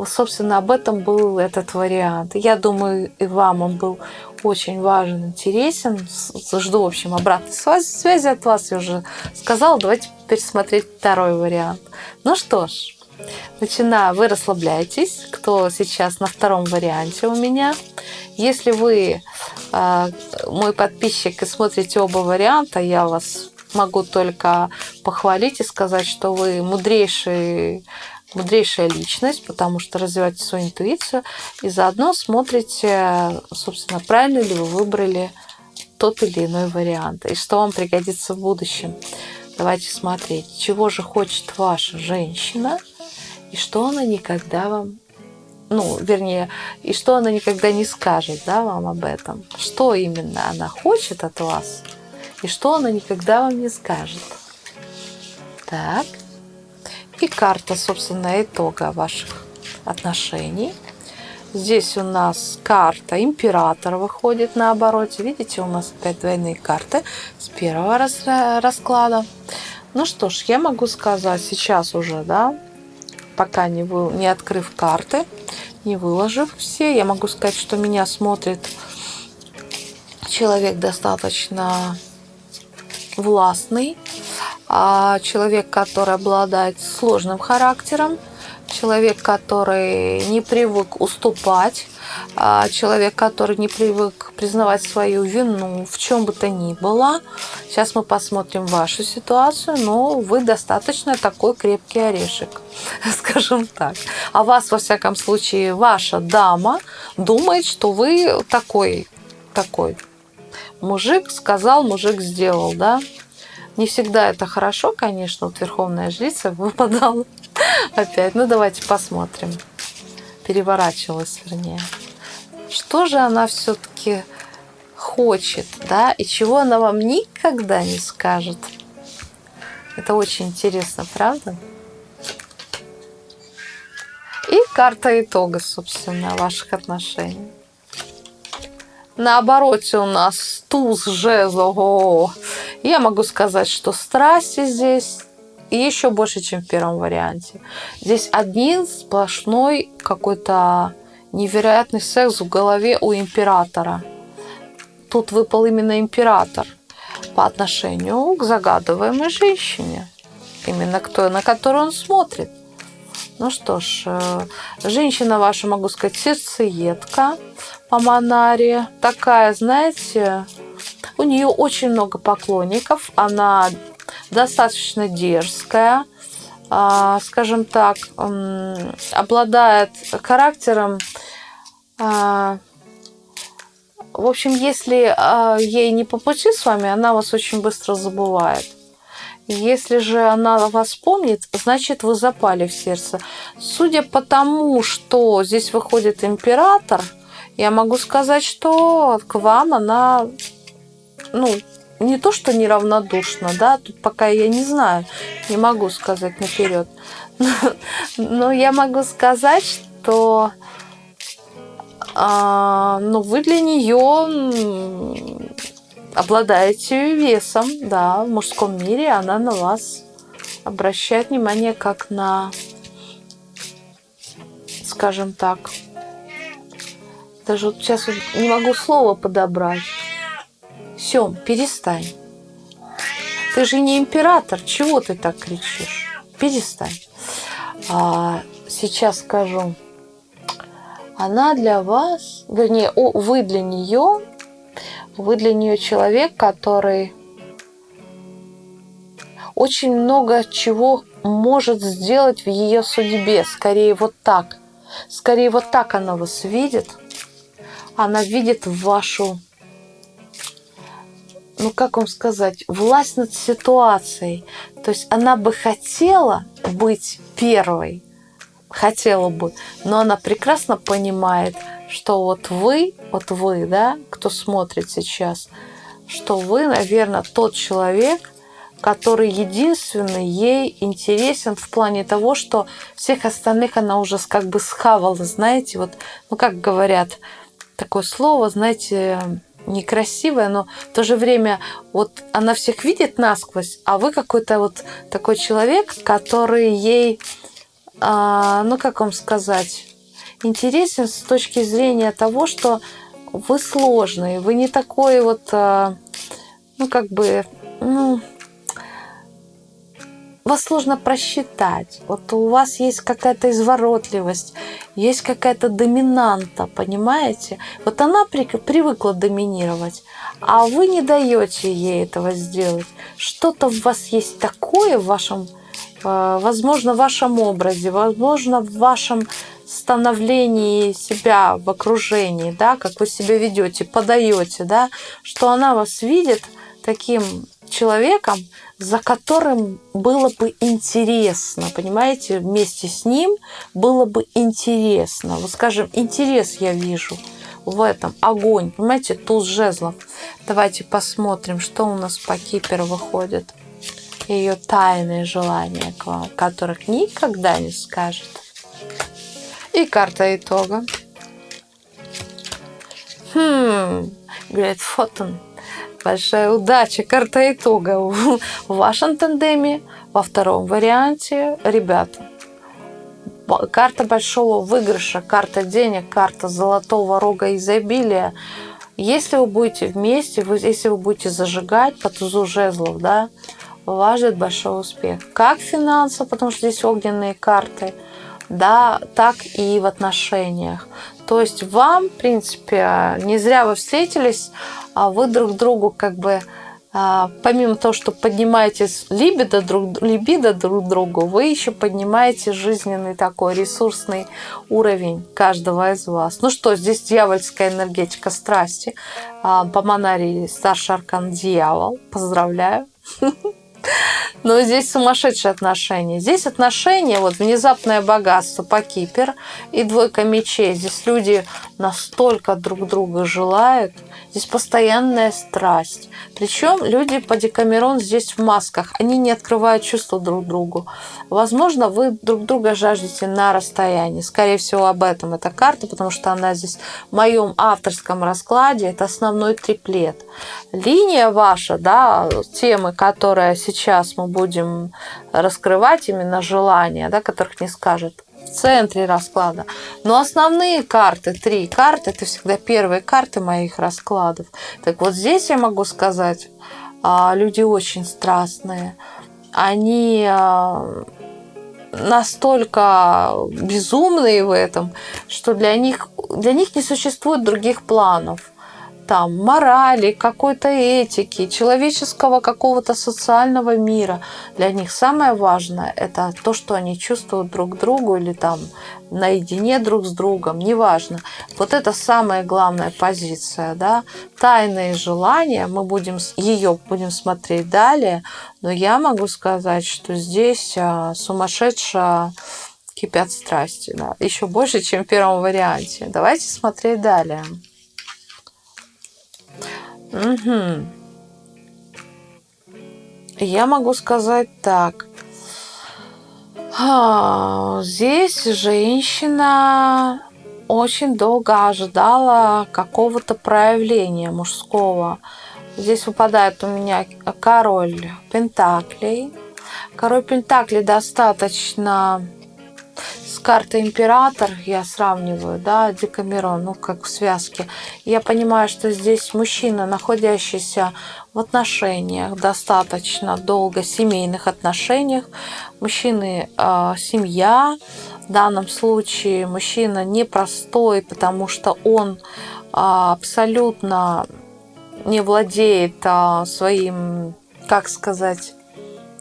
Собственно, об этом был этот вариант. Я думаю, и вам он был очень важен, интересен. Жду, в общем, обратной связи от вас. Я уже сказала. Давайте пересмотреть второй вариант. Ну что ж, начинаю. Вы расслабляйтесь, кто сейчас на втором варианте у меня. Если вы э, мой подписчик и смотрите оба варианта, я вас могу только похвалить и сказать, что вы мудрейший мудрейшая личность, потому что развиваете свою интуицию и заодно смотрите, собственно, правильно ли вы выбрали тот или иной вариант и что вам пригодится в будущем. Давайте смотреть, чего же хочет ваша женщина и что она никогда вам ну, вернее, и что она никогда не скажет, да, вам об этом. Что именно она хочет от вас, и что она никогда вам не скажет. Так. И карта, собственно, итога ваших отношений. Здесь у нас карта императора выходит на обороте. Видите, у нас опять двойные карты с первого расклада. Ну что ж, я могу сказать сейчас уже, да, пока не, вы, не открыв карты, не выложив все, я могу сказать, что меня смотрит человек достаточно властный, а человек, который обладает сложным характером, человек, который не привык уступать, а человек, который не привык признавать свою вину в чем бы то ни было. Сейчас мы посмотрим вашу ситуацию, но вы достаточно такой крепкий орешек, скажем так. А вас, во всяком случае, ваша дама думает, что вы такой, такой. Мужик сказал, мужик сделал, да? Не всегда это хорошо, конечно, вот Верховная Жрица выпадала опять. Ну, давайте посмотрим. Переворачивалась, вернее. Что же она все-таки хочет, да, и чего она вам никогда не скажет. Это очень интересно, правда? И карта итога, собственно, ваших отношений. На обороте у нас туз жезлов. Я могу сказать, что страсти здесь еще больше, чем в первом варианте. Здесь один сплошной какой-то невероятный секс в голове у императора. Тут выпал именно император по отношению к загадываемой женщине. Именно к той, на которую он смотрит. Ну что ж, э, женщина ваша, могу сказать, сердцеедка по Монаре. Такая, знаете, у нее очень много поклонников. Она достаточно дерзкая, а, скажем так, обладает характером. А, в общем, если а, ей не по пути с вами, она вас очень быстро забывает. Если же она вас помнит, значит вы запали в сердце. Судя по тому, что здесь выходит император, я могу сказать, что к вам она ну, не то, что неравнодушна, да, тут пока я не знаю, не могу сказать наперед. Но я могу сказать, что а, ну, вы для нее обладаете весом, да, в мужском мире она на вас обращает внимание как на, скажем так, даже вот сейчас не могу слово подобрать. Сем, перестань. Ты же не император, чего ты так кричишь? Перестань. А, сейчас скажу. Она для вас, вернее, вы для нее, вы для нее человек, который очень много чего может сделать в ее судьбе. Скорее вот так. Скорее вот так она вас видит. Она видит вашу ну как вам сказать, власть над ситуацией. То есть она бы хотела быть первой, хотела бы, но она прекрасно понимает, что вот вы, вот вы, да, кто смотрит сейчас, что вы, наверное, тот человек, который единственный ей интересен в плане того, что всех остальных она уже как бы схавала, знаете, вот, ну как говорят, такое слово, знаете, некрасивая, но в то же время вот она всех видит насквозь, а вы какой-то вот такой человек, который ей, а, ну как вам сказать, интересен с точки зрения того, что вы сложный, вы не такой вот, а, ну как бы, ну, вас сложно просчитать. Вот у вас есть какая-то изворотливость, есть какая-то доминанта, понимаете? Вот она при, привыкла доминировать, а вы не даете ей этого сделать. Что-то в вас есть такое в вашем, э, возможно, в вашем образе, возможно, в вашем становлении себя в окружении, да, как вы себя ведете, подаете, да, что она вас видит таким человеком, за которым было бы интересно, понимаете, вместе с ним было бы интересно. Вот скажем, интерес я вижу в этом, огонь, понимаете, туз жезлов. Давайте посмотрим, что у нас по Кипер выходит. Ее тайные желания к вам, которых никогда не скажет. И карта итога. Хм, говорит, фотон большая удача, карта итога в вашем тандеме, во втором варианте, ребята. Карта большого выигрыша, карта денег, карта золотого рога изобилия. Если вы будете вместе, вы, если вы будете зажигать по тузу жезлов, да, вас ждет большой успех. Как финансово, потому что здесь огненные карты, да, так и в отношениях. То есть вам, в принципе, не зря вы встретились, а вы друг другу как бы а, помимо того, что поднимаете либидо друг, либидо друг другу, вы еще поднимаете жизненный такой ресурсный уровень каждого из вас. Ну что, здесь дьявольская энергетика страсти. А, по монарии старший аркан дьявол. Поздравляю. Но здесь сумасшедшие отношения. Здесь отношения, вот внезапное богатство по Кипер и двойка мечей. Здесь люди настолько друг друга желают. Здесь постоянная страсть. Причем люди по Декамерон здесь в масках. Они не открывают чувства друг другу. Возможно, вы друг друга жаждете на расстоянии. Скорее всего, об этом эта карта, потому что она здесь в моем авторском раскладе. Это основной триплет. Линия ваша, да, темы, которая сейчас мы будем раскрывать, именно желания, да, которых не скажет центре расклада. Но основные карты, три карты, это всегда первые карты моих раскладов. Так вот здесь я могу сказать, а, люди очень страстные. Они а, настолько безумные в этом, что для них, для них не существует других планов там морали, какой-то этики, человеческого какого-то социального мира. Для них самое важное – это то, что они чувствуют друг другу или там наедине друг с другом, неважно. Вот это самая главная позиция, да. Тайные желания, мы будем ее будем смотреть далее, но я могу сказать, что здесь а, сумасшедшая кипят страсти, да, еще больше, чем в первом варианте. Давайте смотреть далее. Угу. Я могу сказать так. А, здесь женщина очень долго ожидала какого-то проявления мужского. Здесь выпадает у меня король Пентаклей. Король Пентаклей достаточно карта император я сравниваю, да, Декамерон, ну, как в связке, я понимаю, что здесь мужчина, находящийся в отношениях, достаточно долго, семейных отношениях, мужчины э, семья, в данном случае мужчина непростой, потому что он э, абсолютно не владеет э, своим, как сказать,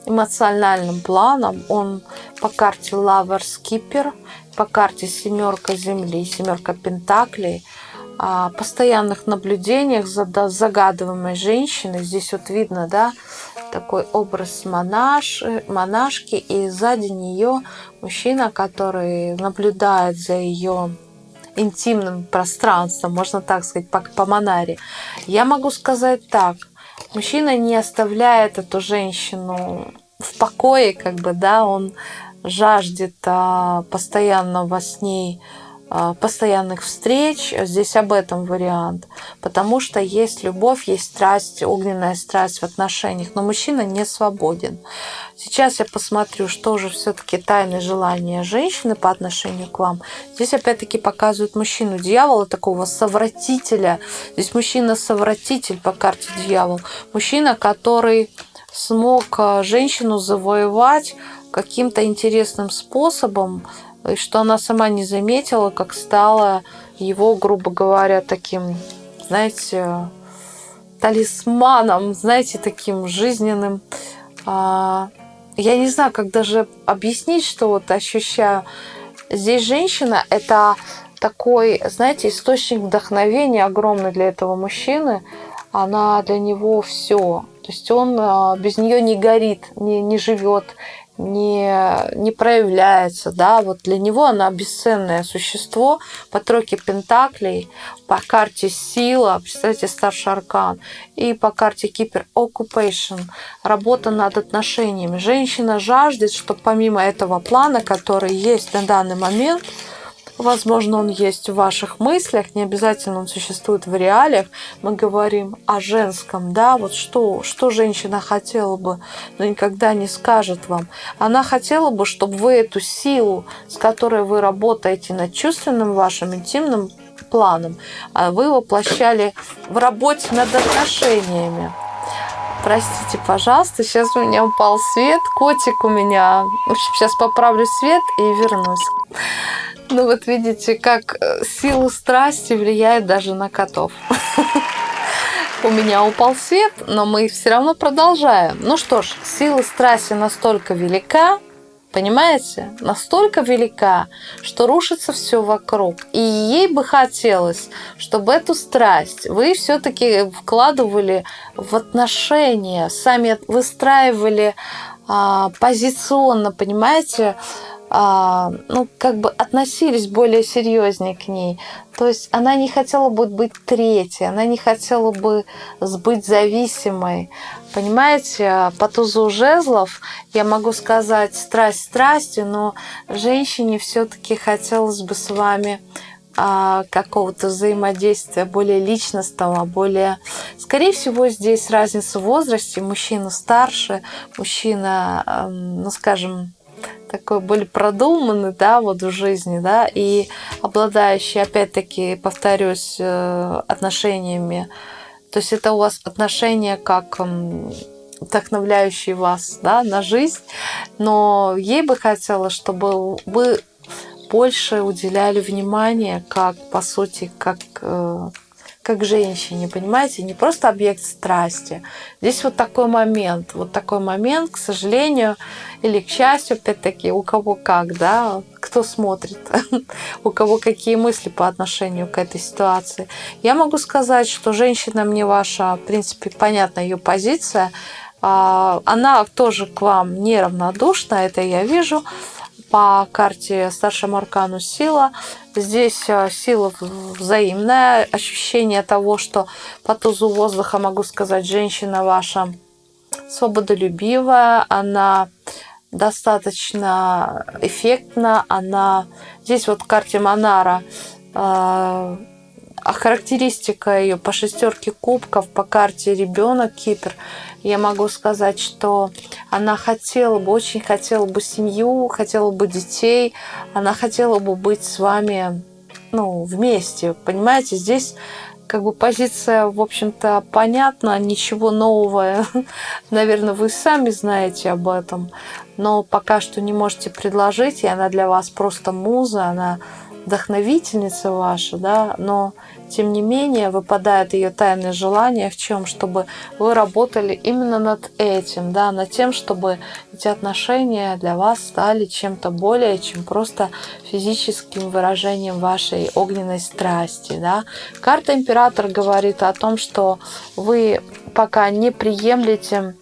эмоциональным планом. Он по карте Lover Skipper, по карте семерка Земли, семерка Пентаклей, о постоянных наблюдениях за загадываемой женщиной. Здесь вот видно, да, такой образ монаш, монашки, и сзади нее мужчина, который наблюдает за ее интимным пространством, можно так сказать, по, по монаре. Я могу сказать так – мужчина не оставляет эту женщину в покое, как бы, да, он жаждет а, постоянно во с ней постоянных встреч. Здесь об этом вариант. Потому что есть любовь, есть страсть, огненная страсть в отношениях. Но мужчина не свободен. Сейчас я посмотрю, что же все-таки тайны желания женщины по отношению к вам. Здесь опять-таки показывают мужчину дьявола, такого совратителя. Здесь мужчина-совратитель по карте дьявол. Мужчина, который смог а, женщину завоевать каким-то интересным способом, и что она сама не заметила, как стала его, грубо говоря, таким, знаете, талисманом, знаете, таким жизненным. А, я не знаю, как даже объяснить, что вот ощущаю. Здесь женщина – это такой, знаете, источник вдохновения огромный для этого мужчины. Она для него все. То есть он а, без нее не горит, не, не живет, не, не проявляется, да, вот для него она бесценное существо по тройке пентаклей, по карте сила, представьте, старший аркан, и по карте кипер occupation, работа над отношениями. Женщина жаждет, что помимо этого плана, который есть на данный момент, Возможно, он есть в ваших мыслях, не обязательно он существует в реалиях. Мы говорим о женском, да, вот что, что женщина хотела бы, но никогда не скажет вам. Она хотела бы, чтобы вы эту силу, с которой вы работаете над чувственным вашим интимным планом, а вы воплощали в работе над отношениями. Простите, пожалуйста, сейчас у меня упал свет, котик у меня. В общем, сейчас поправлю свет и вернусь. Ну вот видите, как э, сила страсти влияет даже на котов. У меня упал свет, но мы все равно продолжаем. Ну что ж, сила страсти настолько велика, понимаете, настолько велика, что рушится все вокруг. И ей бы хотелось, чтобы эту страсть вы все-таки вкладывали в отношения, сами выстраивали а, позиционно, понимаете, ну, как бы относились более серьезнее к ней. То есть она не хотела бы быть третьей, она не хотела бы быть зависимой. Понимаете, по тузу жезлов я могу сказать страсть страстью, но женщине все-таки хотелось бы с вами а, какого-то взаимодействия более личностного, более... Скорее всего, здесь разница в возрасте. Мужчина старше, мужчина, ну, скажем, такой более продуманный, да, вот в жизни, да, и обладающий, опять-таки, повторюсь, э, отношениями. То есть это у вас отношения как вдохновляющие вас, да, на жизнь, но ей бы хотелось, чтобы вы больше уделяли внимание, как, по сути, как э, как женщине, понимаете, не просто объект страсти. Здесь вот такой момент, вот такой момент, к сожалению, или к счастью, опять-таки, у кого как, да, кто смотрит, у кого какие мысли по отношению к этой ситуации. Я могу сказать, что женщина мне ваша, в принципе, понятна ее позиция, а, она тоже к вам неравнодушна, это я вижу, по карте старшему аркану сила. Здесь э, сила взаимная, ощущение того, что по тузу воздуха, могу сказать, женщина ваша свободолюбивая, она достаточно эффектна, она... Здесь вот в карте Монара э, а характеристика ее по шестерке кубков, по карте ребенок Кипр, я могу сказать, что она хотела бы, очень хотела бы семью, хотела бы детей, она хотела бы быть с вами ну, вместе. Понимаете, здесь как бы позиция, в общем-то, понятна, ничего нового, наверное, вы сами знаете об этом, но пока что не можете предложить, и она для вас просто муза, она вдохновительница ваша, да, но тем не менее выпадает ее тайное желание в чем, чтобы вы работали именно над этим, да, над тем, чтобы эти отношения для вас стали чем-то более, чем просто физическим выражением вашей огненной страсти, да. Карта Император говорит о том, что вы пока не приемлете,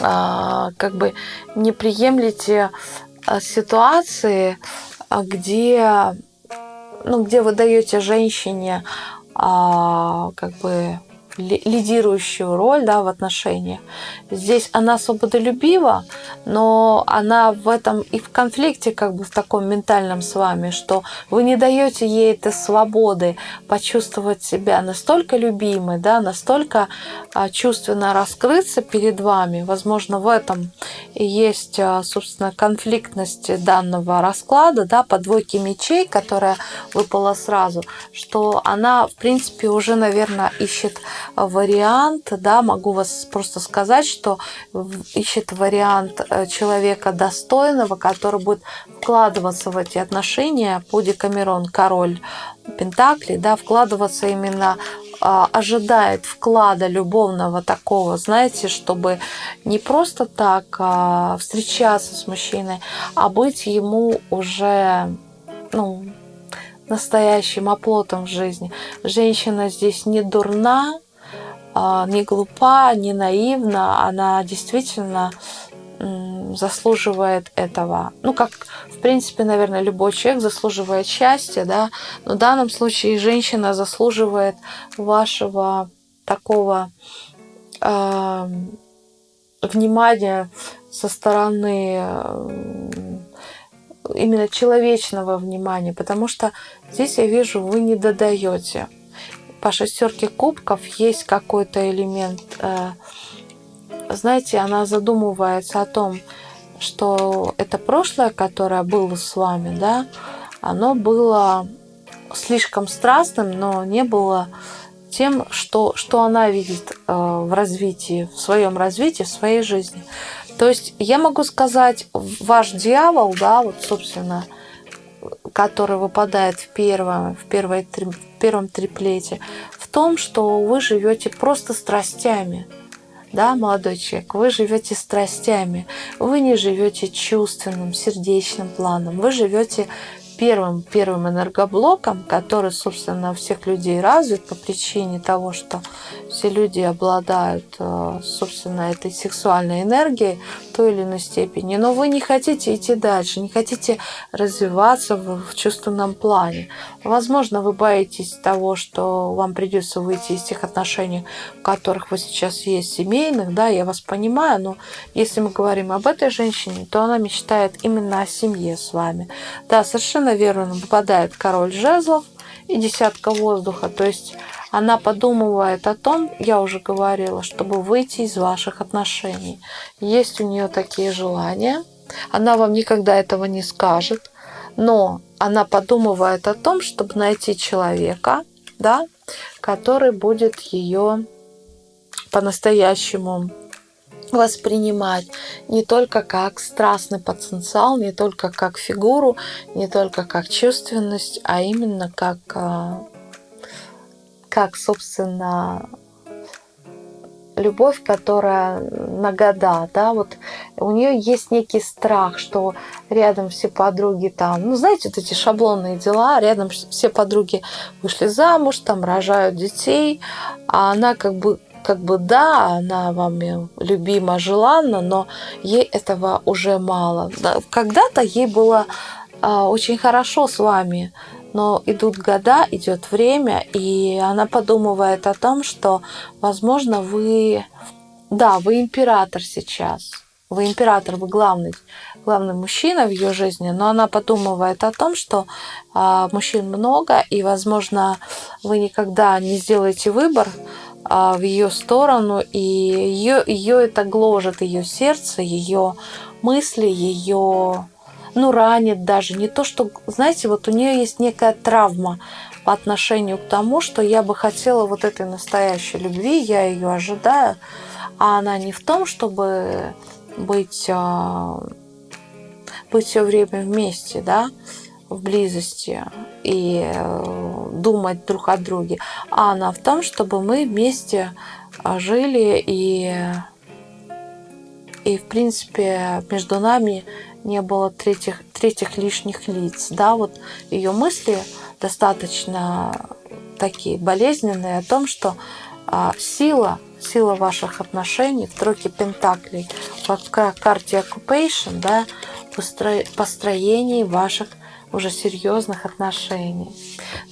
а, как бы не приемлете а, ситуации, а где, ну, где вы даете женщине а, как бы лидирующую роль да, в отношениях. Здесь она свободолюбива, но она в этом и в конфликте, как бы в таком ментальном с вами, что вы не даете ей этой свободы почувствовать себя настолько любимой, да, настолько а, чувственно раскрыться перед вами. Возможно, в этом и есть, а, собственно, конфликтность данного расклада, да, по двойке мечей, которая выпала сразу, что она, в принципе, уже, наверное, ищет вариант, да, могу вас просто сказать, что ищет вариант э, человека достойного, который будет вкладываться в эти отношения по Декамерон, король Пентакли, да, вкладываться именно а, ожидает вклада любовного такого, знаете, чтобы не просто так а, встречаться с мужчиной, а быть ему уже ну, настоящим оплотом в жизни. Женщина здесь не дурна, не глупа, не наивна, она действительно заслуживает этого. Ну, как, в принципе, наверное, любой человек заслуживает счастья, да, но в данном случае женщина заслуживает вашего такого э, внимания со стороны э, именно человечного внимания, потому что здесь я вижу, вы не додаете по шестерке кубков есть какой-то элемент, э, знаете, она задумывается о том, что это прошлое, которое было с вами, да, оно было слишком страстным, но не было тем, что, что она видит э, в развитии, в своем развитии, в своей жизни. То есть я могу сказать, ваш дьявол, да, вот, собственно, который выпадает в первом, в, первой, в первом триплете, в том, что вы живете просто страстями. Да, молодой человек, вы живете страстями, вы не живете чувственным, сердечным планом, вы живете первым, первым энергоблоком, который, собственно, у всех людей развит по причине того, что все люди обладают, э, собственно, этой сексуальной энергией в той или иной степени. Но вы не хотите идти дальше, не хотите развиваться в чувственном плане. Возможно, вы боитесь того, что вам придется выйти из тех отношений, в которых вы сейчас есть, семейных, да, я вас понимаю, но если мы говорим об этой женщине, то она мечтает именно о семье с вами. Да, совершенно верно выпадает король жезлов и десятка воздуха. То есть она подумывает о том, я уже говорила, чтобы выйти из ваших отношений. Есть у нее такие желания. Она вам никогда этого не скажет, но она подумывает о том, чтобы найти человека, да, который будет ее по-настоящему воспринимать не только как страстный потенциал, не только как фигуру, не только как чувственность, а именно как, а, как собственно, любовь, которая на года, да, вот у нее есть некий страх, что рядом все подруги там, ну, знаете, вот эти шаблонные дела, рядом все подруги вышли замуж, там рожают детей, а она как бы как бы да, она вами любима, желанна, но ей этого уже мало. Когда-то ей было а, очень хорошо с вами, но идут года, идет время, и она подумывает о том, что, возможно, вы, да, вы император сейчас, вы император, вы главный, главный мужчина в ее жизни, но она подумывает о том, что а, мужчин много, и, возможно, вы никогда не сделаете выбор, в ее сторону, и ее, ее это гложет, ее сердце, ее мысли, ее, ну, ранит даже. Не то, что, знаете, вот у нее есть некая травма по отношению к тому, что я бы хотела вот этой настоящей любви, я ее ожидаю, а она не в том, чтобы быть, а, быть все время вместе, да, в близости и э, думать друг о друге, а она в том, чтобы мы вместе э, жили и, и в принципе между нами не было третьих, третьих лишних лиц. Да, вот ее мысли достаточно такие болезненные о том, что а, сила, сила ваших отношений в тройке пентаклей, в карте occupation, да, построении ваших уже серьезных отношений.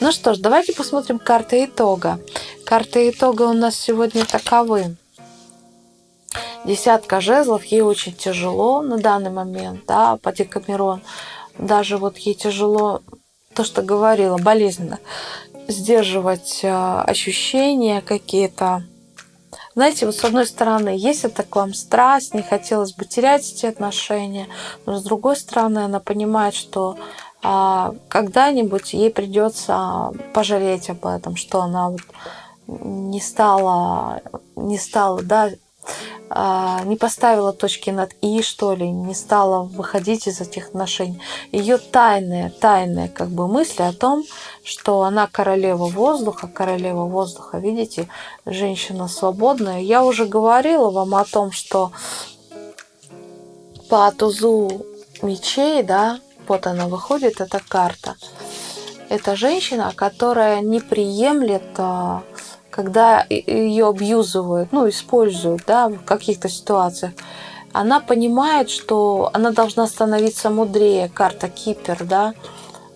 Ну что ж, давайте посмотрим карты итога. Карты итога у нас сегодня таковы. Десятка жезлов, ей очень тяжело на данный момент, да, по Декамерон. Даже вот ей тяжело, то, что говорила, болезненно, сдерживать э, ощущения какие-то. Знаете, вот с одной стороны, есть это к вам страсть, не хотелось бы терять эти отношения, но с другой стороны, она понимает, что когда-нибудь ей придется пожалеть об этом, что она вот не стала, не стала, да, а, не поставила точки над «и», что ли, не стала выходить из этих отношений. Ее тайные, тайные как бы мысли о том, что она королева воздуха, королева воздуха, видите, женщина свободная. Я уже говорила вам о том, что по тузу мечей, да, вот она выходит, эта карта. Это женщина, которая не приемлет, а, когда ее абьюзывают, ну, используют, да, в каких-то ситуациях. Она понимает, что она должна становиться мудрее. Карта Кипер, да,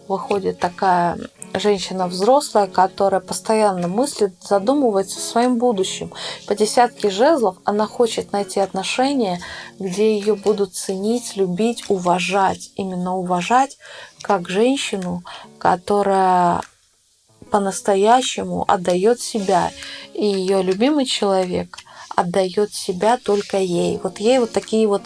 выходит такая женщина взрослая, которая постоянно мыслит, задумывается о своем будущем. По десятке жезлов она хочет найти отношения, где ее будут ценить, любить, уважать. Именно уважать как женщину, которая по-настоящему отдает себя. И ее любимый человек отдает себя только ей. Вот ей вот такие вот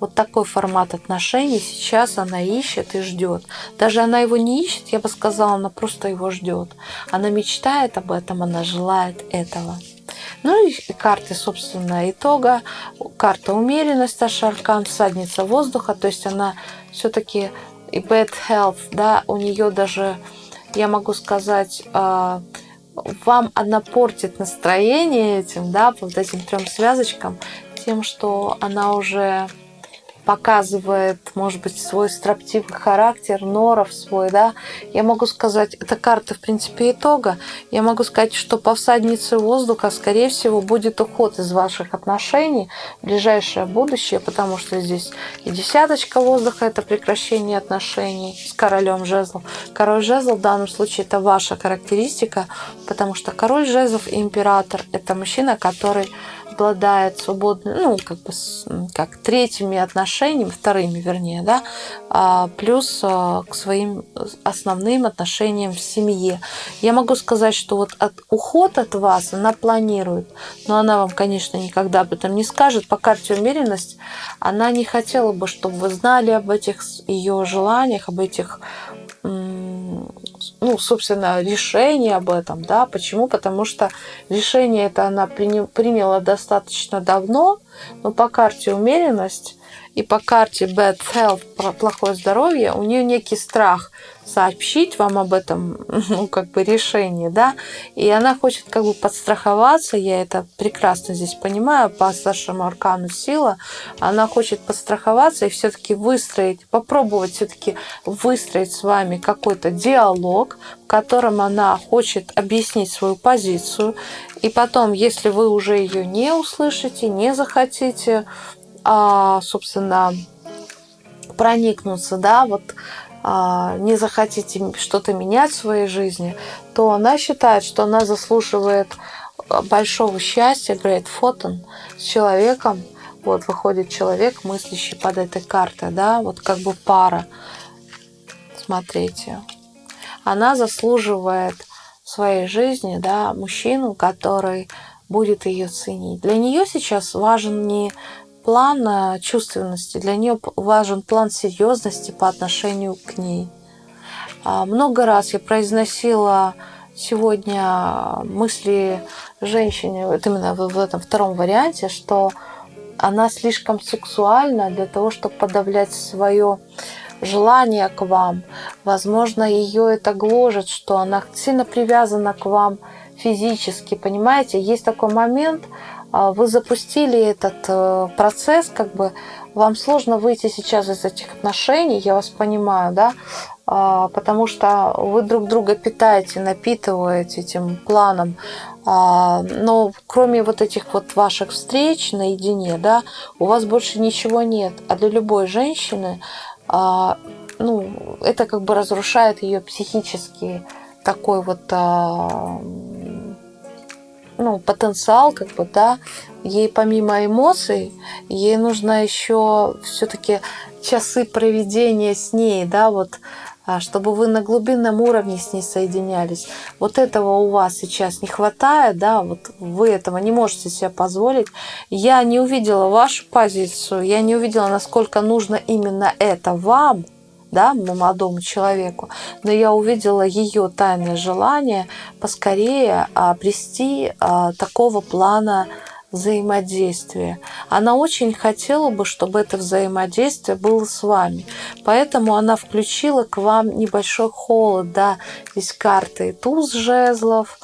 вот такой формат отношений сейчас она ищет и ждет. Даже она его не ищет, я бы сказала, она просто его ждет. Она мечтает об этом, она желает этого. Ну и карты, собственно, итога. Карта умеренность, Ашаркан, всадница воздуха. То есть она все-таки и bad health, да, у нее даже, я могу сказать, а, вам она портит настроение этим, да, вот этим трем связочкам, тем, что она уже показывает, может быть, свой строптивый характер, норов свой, да. Я могу сказать, это карта, в принципе, итога. Я могу сказать, что по всаднице воздуха, скорее всего, будет уход из ваших отношений в ближайшее будущее, потому что здесь и десяточка воздуха – это прекращение отношений с королем жезлов. Король жезлов в данном случае – это ваша характеристика, потому что король жезлов и император – это мужчина, который обладает свободным, ну, как бы, как третьими отношениями, вторыми, вернее, да, а, плюс а, к своим основным отношениям в семье. Я могу сказать, что вот от, уход от вас она планирует, но она вам, конечно, никогда об этом не скажет. По карте умеренность она не хотела бы, чтобы вы знали об этих ее желаниях, об этих ну, собственно, решение об этом, да, почему? Потому что решение это она приняла достаточно давно, но по карте умеренность и по карте bad health, плохое здоровье, у нее некий страх сообщить вам об этом, ну, как бы решении, да, и она хочет как бы подстраховаться, я это прекрасно здесь понимаю, по старшему аркану сила, она хочет подстраховаться и все-таки выстроить, попробовать все-таки выстроить с вами какой-то диалог, в котором она хочет объяснить свою позицию, и потом, если вы уже ее не услышите, не захотите, а, собственно, проникнуться, да, вот не захотите что-то менять в своей жизни, то она считает, что она заслуживает большого счастья, Great Photon, с человеком, вот выходит человек, мыслящий под этой картой, да, вот как бы пара. Смотрите. Она заслуживает в своей жизни, да, мужчину, который будет ее ценить. Для нее сейчас важен не план э, чувственности, для нее важен план серьезности по отношению к ней. А, много раз я произносила сегодня мысли женщине, вот именно в этом втором варианте, что она слишком сексуальна для того, чтобы подавлять свое желание к вам. Возможно, ее это гложет, что она сильно привязана к вам физически, понимаете? Есть такой момент, вы запустили этот э, процесс, как бы вам сложно выйти сейчас из этих отношений, я вас понимаю, да, а, потому что вы друг друга питаете, напитываете этим планом, а, но кроме вот этих вот ваших встреч наедине, да, у вас больше ничего нет, а для любой женщины, ну, это как бы разрушает ее психический такой вот ну, потенциал, как бы, да, ей помимо эмоций, ей нужно еще все-таки часы проведения с ней, да, вот, а, чтобы вы на глубинном уровне с ней соединялись. Вот этого у вас сейчас не хватает, да, вот вы этого не можете себе позволить. Я не увидела вашу позицию, я не увидела, насколько нужно именно это вам, да, молодому человеку, но я увидела ее тайное желание поскорее обрести а, такого плана взаимодействия. Она очень хотела бы, чтобы это взаимодействие было с вами. Поэтому она включила к вам небольшой холод. Да, здесь карты туз жезлов,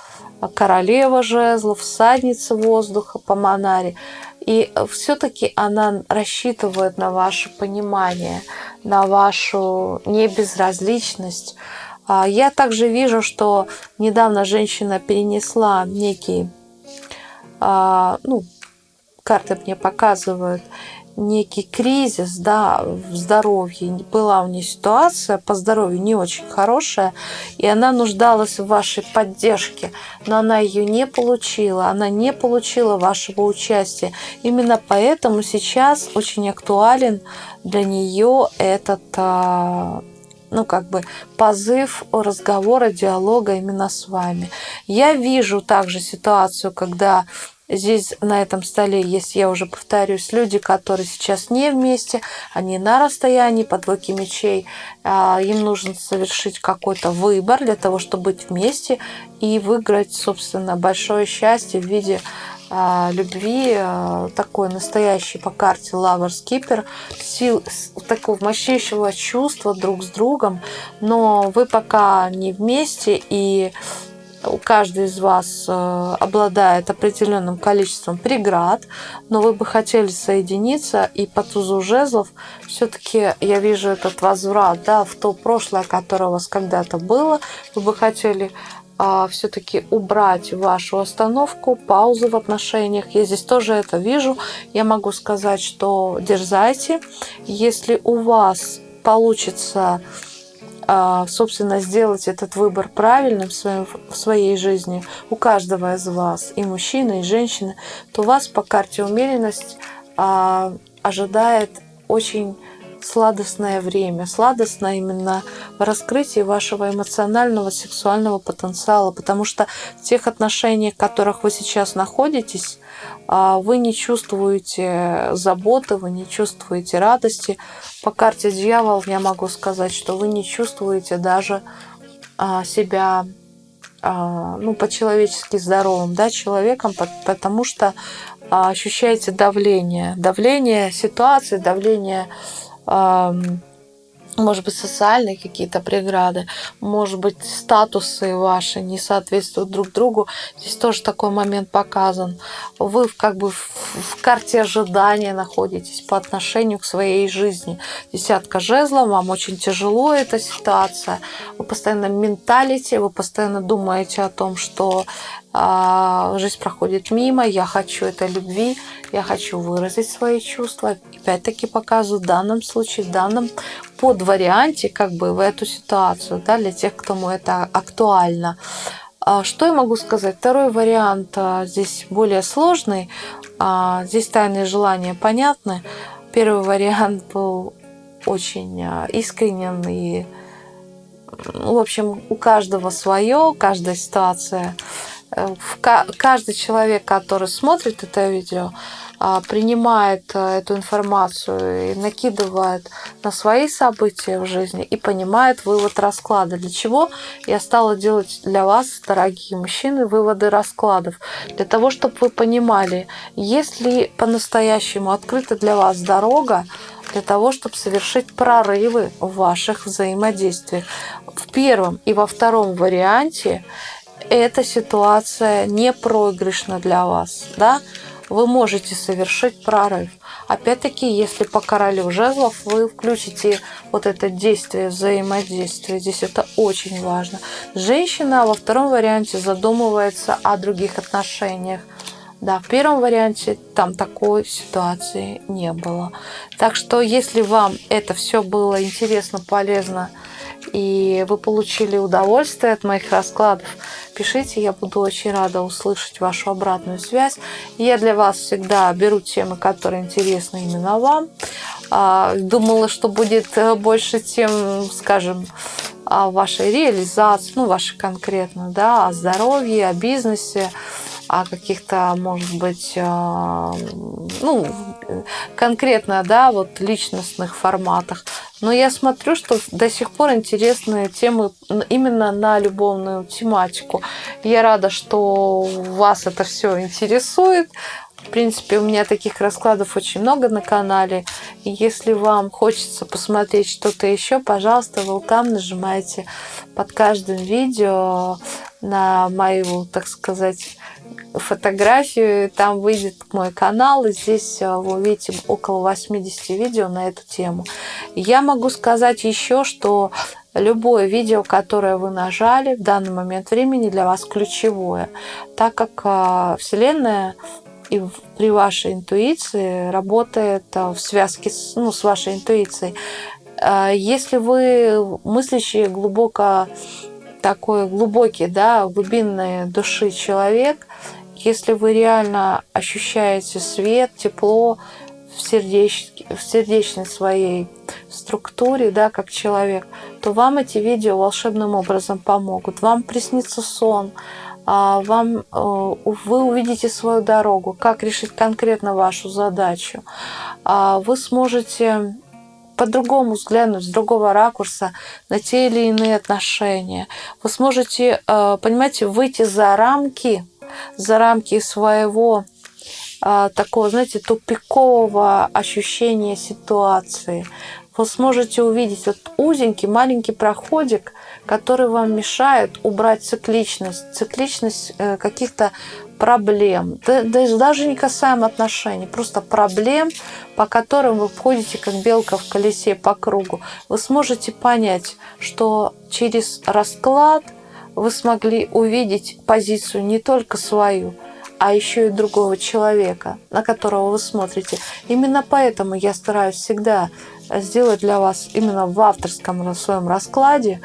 королева жезлов, всадница воздуха по Монаре. И все-таки она рассчитывает на ваше понимание, на вашу небезразличность. А, я также вижу, что недавно женщина перенесла некий, а, ну, карты мне показывают, некий кризис да, в здоровье. Была у нее ситуация по здоровью не очень хорошая, и она нуждалась в вашей поддержке, но она ее не получила, она не получила вашего участия. Именно поэтому сейчас очень актуален для нее этот а, ну, как бы позыв разговора, диалога именно с вами. Я вижу также ситуацию, когда Здесь на этом столе есть, я уже повторюсь, люди, которые сейчас не вместе, они на расстоянии по двойке мечей. А, им нужно совершить какой-то выбор для того, чтобы быть вместе и выиграть, собственно, большое счастье в виде а, любви, а, такой настоящий по карте Lover Skipper, сил, такого мощнейшего чувства друг с другом, но вы пока не вместе, и каждый из вас э, обладает определенным количеством преград, но вы бы хотели соединиться, и по тузу жезлов все-таки я вижу этот возврат да, в то прошлое, которое у вас когда-то было. Вы бы хотели а, все-таки убрать вашу остановку, паузу в отношениях. Я здесь тоже это вижу. Я могу сказать, что дерзайте. Если у вас получится, собственно, сделать этот выбор правильным в, своем, в своей жизни, у каждого из вас, и мужчины, и женщины, то вас по карте умеренность а, ожидает очень сладостное время. Сладостно именно в раскрытии вашего эмоционального, сексуального потенциала, потому что в тех отношениях, в которых вы сейчас находитесь, а, вы не чувствуете заботы, вы не чувствуете радости. По карте дьявол я могу сказать, что вы не чувствуете даже а, себя а, ну, по-человечески здоровым да, человеком, потому что ощущаете давление. Давление ситуации, давление может быть, социальные какие-то преграды, может быть, статусы ваши не соответствуют друг другу. Здесь тоже такой момент показан. Вы как бы в карте ожидания находитесь по отношению к своей жизни. Десятка жезлов, вам очень тяжело эта ситуация. Вы постоянно менталите, вы постоянно думаете о том, что жизнь проходит мимо, я хочу этой любви, я хочу выразить свои чувства. Опять-таки показываю в данном случае, в данном под варианте как бы в эту ситуацию, да, для тех, кому это актуально. А, что я могу сказать? Второй вариант а, здесь более сложный. Здесь тайные желания понятны. Первый вариант был очень искренен и в общем, у каждого свое, каждая ситуация каждый человек, который смотрит это видео, а, принимает э, эту информацию и накидывает на свои события в жизни и понимает вывод расклада. Для чего я стала делать для вас, дорогие мужчины, выводы раскладов? Для того, чтобы вы понимали, есть ли по-настоящему открыта для вас дорога для того, чтобы совершить прорывы в ваших взаимодействиях. В первом и во втором варианте эта ситуация не проигрышна для вас, да, вы можете совершить прорыв. Опять-таки, если по королю жезлов вы включите вот это действие, взаимодействие, здесь это очень важно. Женщина во втором варианте задумывается о других отношениях. Да, в первом варианте там такой ситуации не было. Так что, если вам это все было интересно, полезно, и вы получили удовольствие от моих раскладов, пишите, я буду очень рада услышать вашу обратную связь. Я для вас всегда беру темы, которые интересны именно вам. А, думала, что будет э, больше тем, скажем, о вашей реализации, ну, вашей конкретно, да, о здоровье, о бизнесе, о каких-то, может быть, э, ну, конкретно, да, вот личностных форматах. Но я смотрю, что до сих пор интересные темы именно на любовную тематику. Я рада, что вас это все интересует. В принципе, у меня таких раскладов очень много на канале. Если вам хочется посмотреть что-то еще, пожалуйста, вы там нажимаете под каждым видео на мою, так сказать, фотографию, там выйдет мой канал, и здесь э, вы увидите около 80 видео на эту тему. Я могу сказать еще, что любое видео, которое вы нажали в данный момент времени для вас ключевое, так как э, Вселенная и при вашей интуиции работает э, в связке с, ну, с вашей интуицией. Если вы мыслящие глубоко такой глубокий, да, глубинной души человек, если вы реально ощущаете свет, тепло в, сердеч... в сердечной своей структуре, да, как человек, то вам эти видео волшебным образом помогут. Вам приснится сон, а, вам, э, вы увидите свою дорогу, как решить конкретно вашу задачу. А, вы сможете по-другому взглянуть, с другого ракурса на те или иные отношения. Вы сможете, э, понимаете, выйти за рамки, за рамки своего э, такого, знаете, тупикового ощущения ситуации. Вы сможете увидеть вот узенький маленький проходик, который вам мешает убрать цикличность, цикличность э, каких-то проблем, даже не касаемо отношений, просто проблем, по которым вы входите как белка в колесе по кругу, вы сможете понять, что через расклад вы смогли увидеть позицию не только свою, а еще и другого человека, на которого вы смотрите. Именно поэтому я стараюсь всегда сделать для вас именно в авторском своем раскладе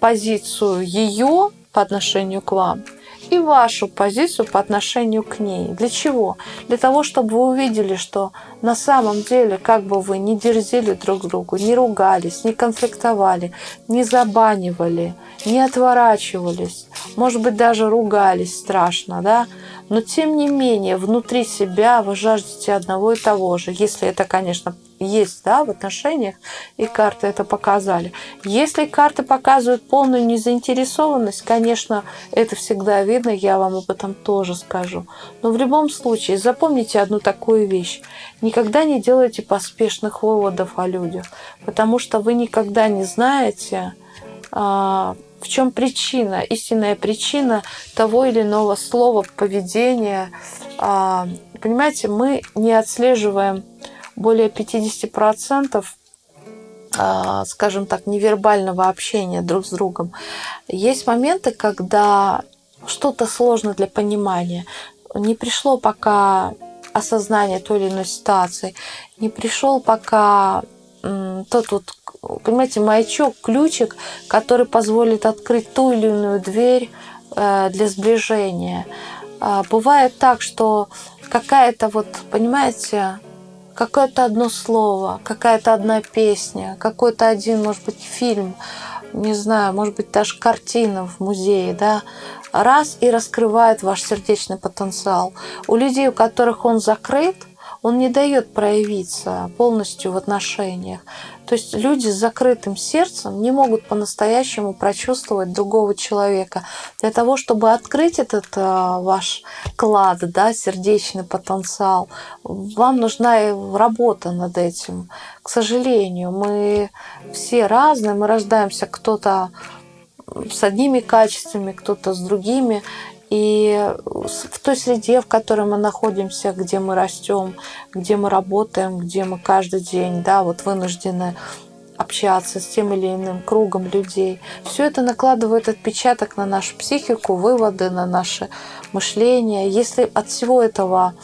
позицию ее по отношению к вам и вашу позицию по отношению к ней. Для чего? Для того, чтобы вы увидели, что на самом деле, как бы вы не дерзили друг другу, не ругались, не конфликтовали, не забанивали, не отворачивались, может быть, даже ругались страшно, да, но тем не менее внутри себя вы жаждете одного и того же, если это, конечно, есть да, в отношениях, и карты это показали. Если карты показывают полную незаинтересованность, конечно, это всегда видно, я вам об этом тоже скажу. Но в любом случае, запомните одну такую вещь. Никогда не делайте поспешных выводов о людях, потому что вы никогда не знаете, а, в чем причина, истинная причина того или иного слова, поведения. А, понимаете, мы не отслеживаем более 50% а, скажем так, невербального общения друг с другом. Есть моменты, когда что-то сложно для понимания. Не пришло пока осознание той или иной ситуации, не пришел пока тот вот, понимаете, маячок, ключик, который позволит открыть ту или иную дверь э, для сближения. А, бывает так, что какая-то вот, понимаете, какое-то одно слово, какая-то одна песня, какой-то один, может быть, фильм, не знаю, может быть, даже картина в музее, да, раз и раскрывает ваш сердечный потенциал. У людей, у которых он закрыт, он не дает проявиться полностью в отношениях. То есть люди с закрытым сердцем не могут по-настоящему прочувствовать другого человека. Для того, чтобы открыть этот э, ваш клад, да, сердечный потенциал, вам нужна работа над этим. К сожалению, мы все разные, мы рождаемся кто-то с одними качествами, кто-то с другими. И в той среде, в которой мы находимся, где мы растем, где мы работаем, где мы каждый день да, вот вынуждены общаться с тем или иным кругом людей. Все это накладывает отпечаток на нашу психику, выводы на наше мышление. Если от всего этого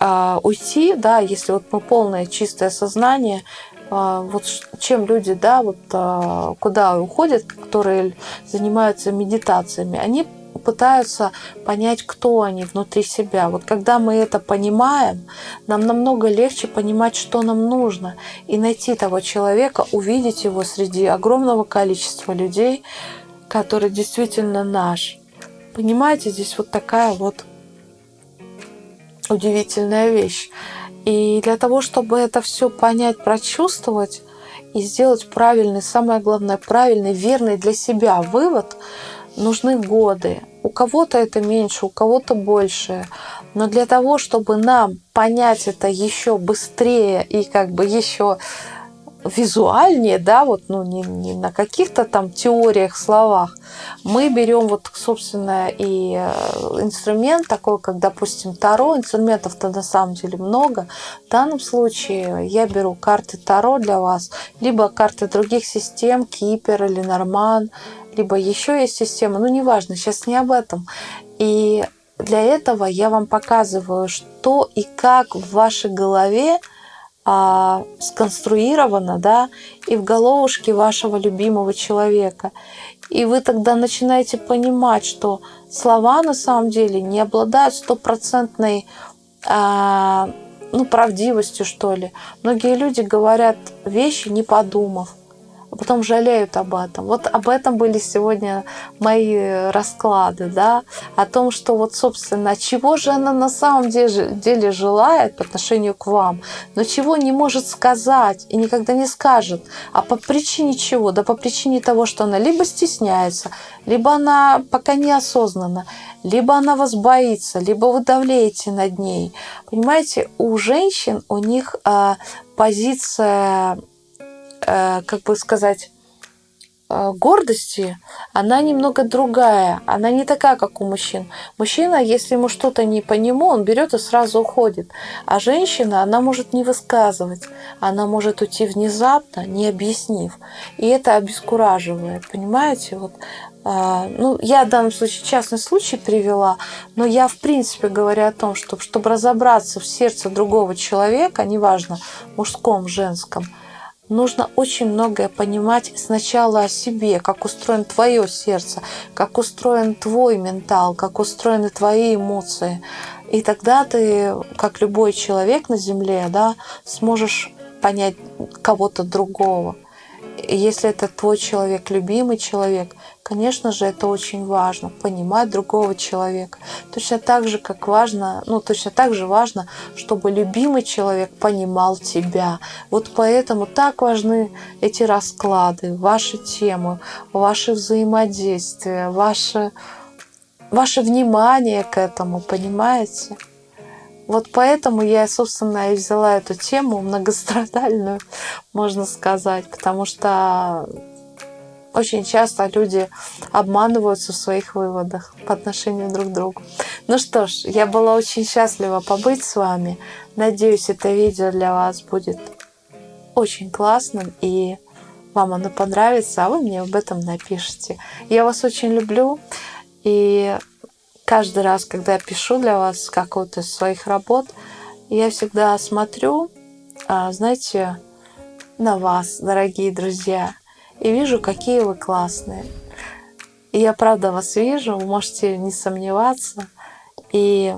э, уйти, да, если вот мы полное чистое сознание, э, вот чем люди, да, вот э, куда уходят, которые занимаются медитациями, они пытаются понять, кто они внутри себя. Вот когда мы это понимаем, нам намного легче понимать, что нам нужно, и найти того человека, увидеть его среди огромного количества людей, который действительно наш. Понимаете, здесь вот такая вот удивительная вещь. И для того, чтобы это все понять, прочувствовать и сделать правильный, самое главное, правильный, верный для себя вывод – нужны годы. У кого-то это меньше, у кого-то больше. Но для того, чтобы нам понять это еще быстрее и как бы еще визуальнее, да, вот, ну, не, не на каких-то там теориях, словах, мы берем вот, собственно, и э, инструмент такой, как, допустим, Таро. Инструментов-то на самом деле много. В данном случае я беру карты Таро для вас, либо карты других систем, Кипер или Норман, либо еще есть система, ну неважно, сейчас не об этом. И для этого я вам показываю, что и как в вашей голове а, сконструировано, да, и в головушке вашего любимого человека. И вы тогда начинаете понимать, что слова на самом деле не обладают стопроцентной а, ну, правдивостью, что ли. Многие люди говорят вещи, не подумав а потом жалеют об этом. Вот об этом были сегодня мои расклады, да, о том, что вот, собственно, чего же она на самом деле, желает по отношению к вам, но чего не может сказать и никогда не скажет, а по причине чего? Да по причине того, что она либо стесняется, либо она пока неосознанна, либо она вас боится, либо вы давлеете над ней. Понимаете, у женщин, у них э, позиция как бы сказать, э, гордости, она немного другая. Она не такая, как у мужчин. Мужчина, если ему что-то не по нему, он берет и сразу уходит. А женщина, она может не высказывать. Она может уйти внезапно, не объяснив. И это обескураживает. Понимаете? Вот, э, ну, я в данном случае частный случай привела, но я, в принципе, говорю о том, что чтобы разобраться в сердце другого человека, неважно, мужском, женском, нужно очень многое понимать сначала о себе, как устроен твое сердце, как устроен твой ментал, как устроены твои эмоции. И тогда ты, как любой человек на Земле, да, сможешь понять кого-то другого. И если это твой человек, любимый человек, Конечно же, это очень важно, понимать другого человека. Точно так же, как важно, ну, точно так же важно, чтобы любимый человек понимал тебя. Вот поэтому так важны эти расклады, ваши темы, ваши взаимодействия, ваше, ваше внимание к этому, понимаете? Вот поэтому я, собственно, и взяла эту тему многострадальную, можно сказать, потому что очень часто люди обманываются в своих выводах по отношению друг к другу. Ну что ж, я была очень счастлива побыть с вами. Надеюсь, это видео для вас будет очень классным и вам оно понравится, а вы мне об этом напишите. Я вас очень люблю, и каждый раз, когда я пишу для вас какую-то из своих работ, я всегда смотрю, а, знаете, на вас, дорогие друзья, и вижу, какие вы классные. И я правда вас вижу, можете не сомневаться. И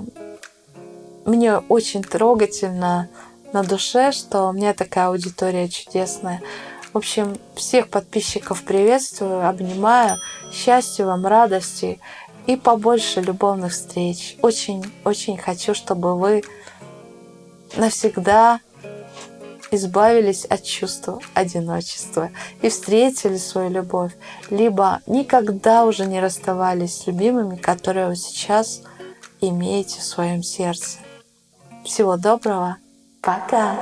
мне очень трогательно на душе, что у меня такая аудитория чудесная. В общем, всех подписчиков приветствую, обнимаю. Счастья вам, радости и побольше любовных встреч. Очень-очень хочу, чтобы вы навсегда избавились от чувства одиночества и встретили свою любовь, либо никогда уже не расставались с любимыми, которые вы сейчас имеете в своем сердце. Всего доброго. Пока.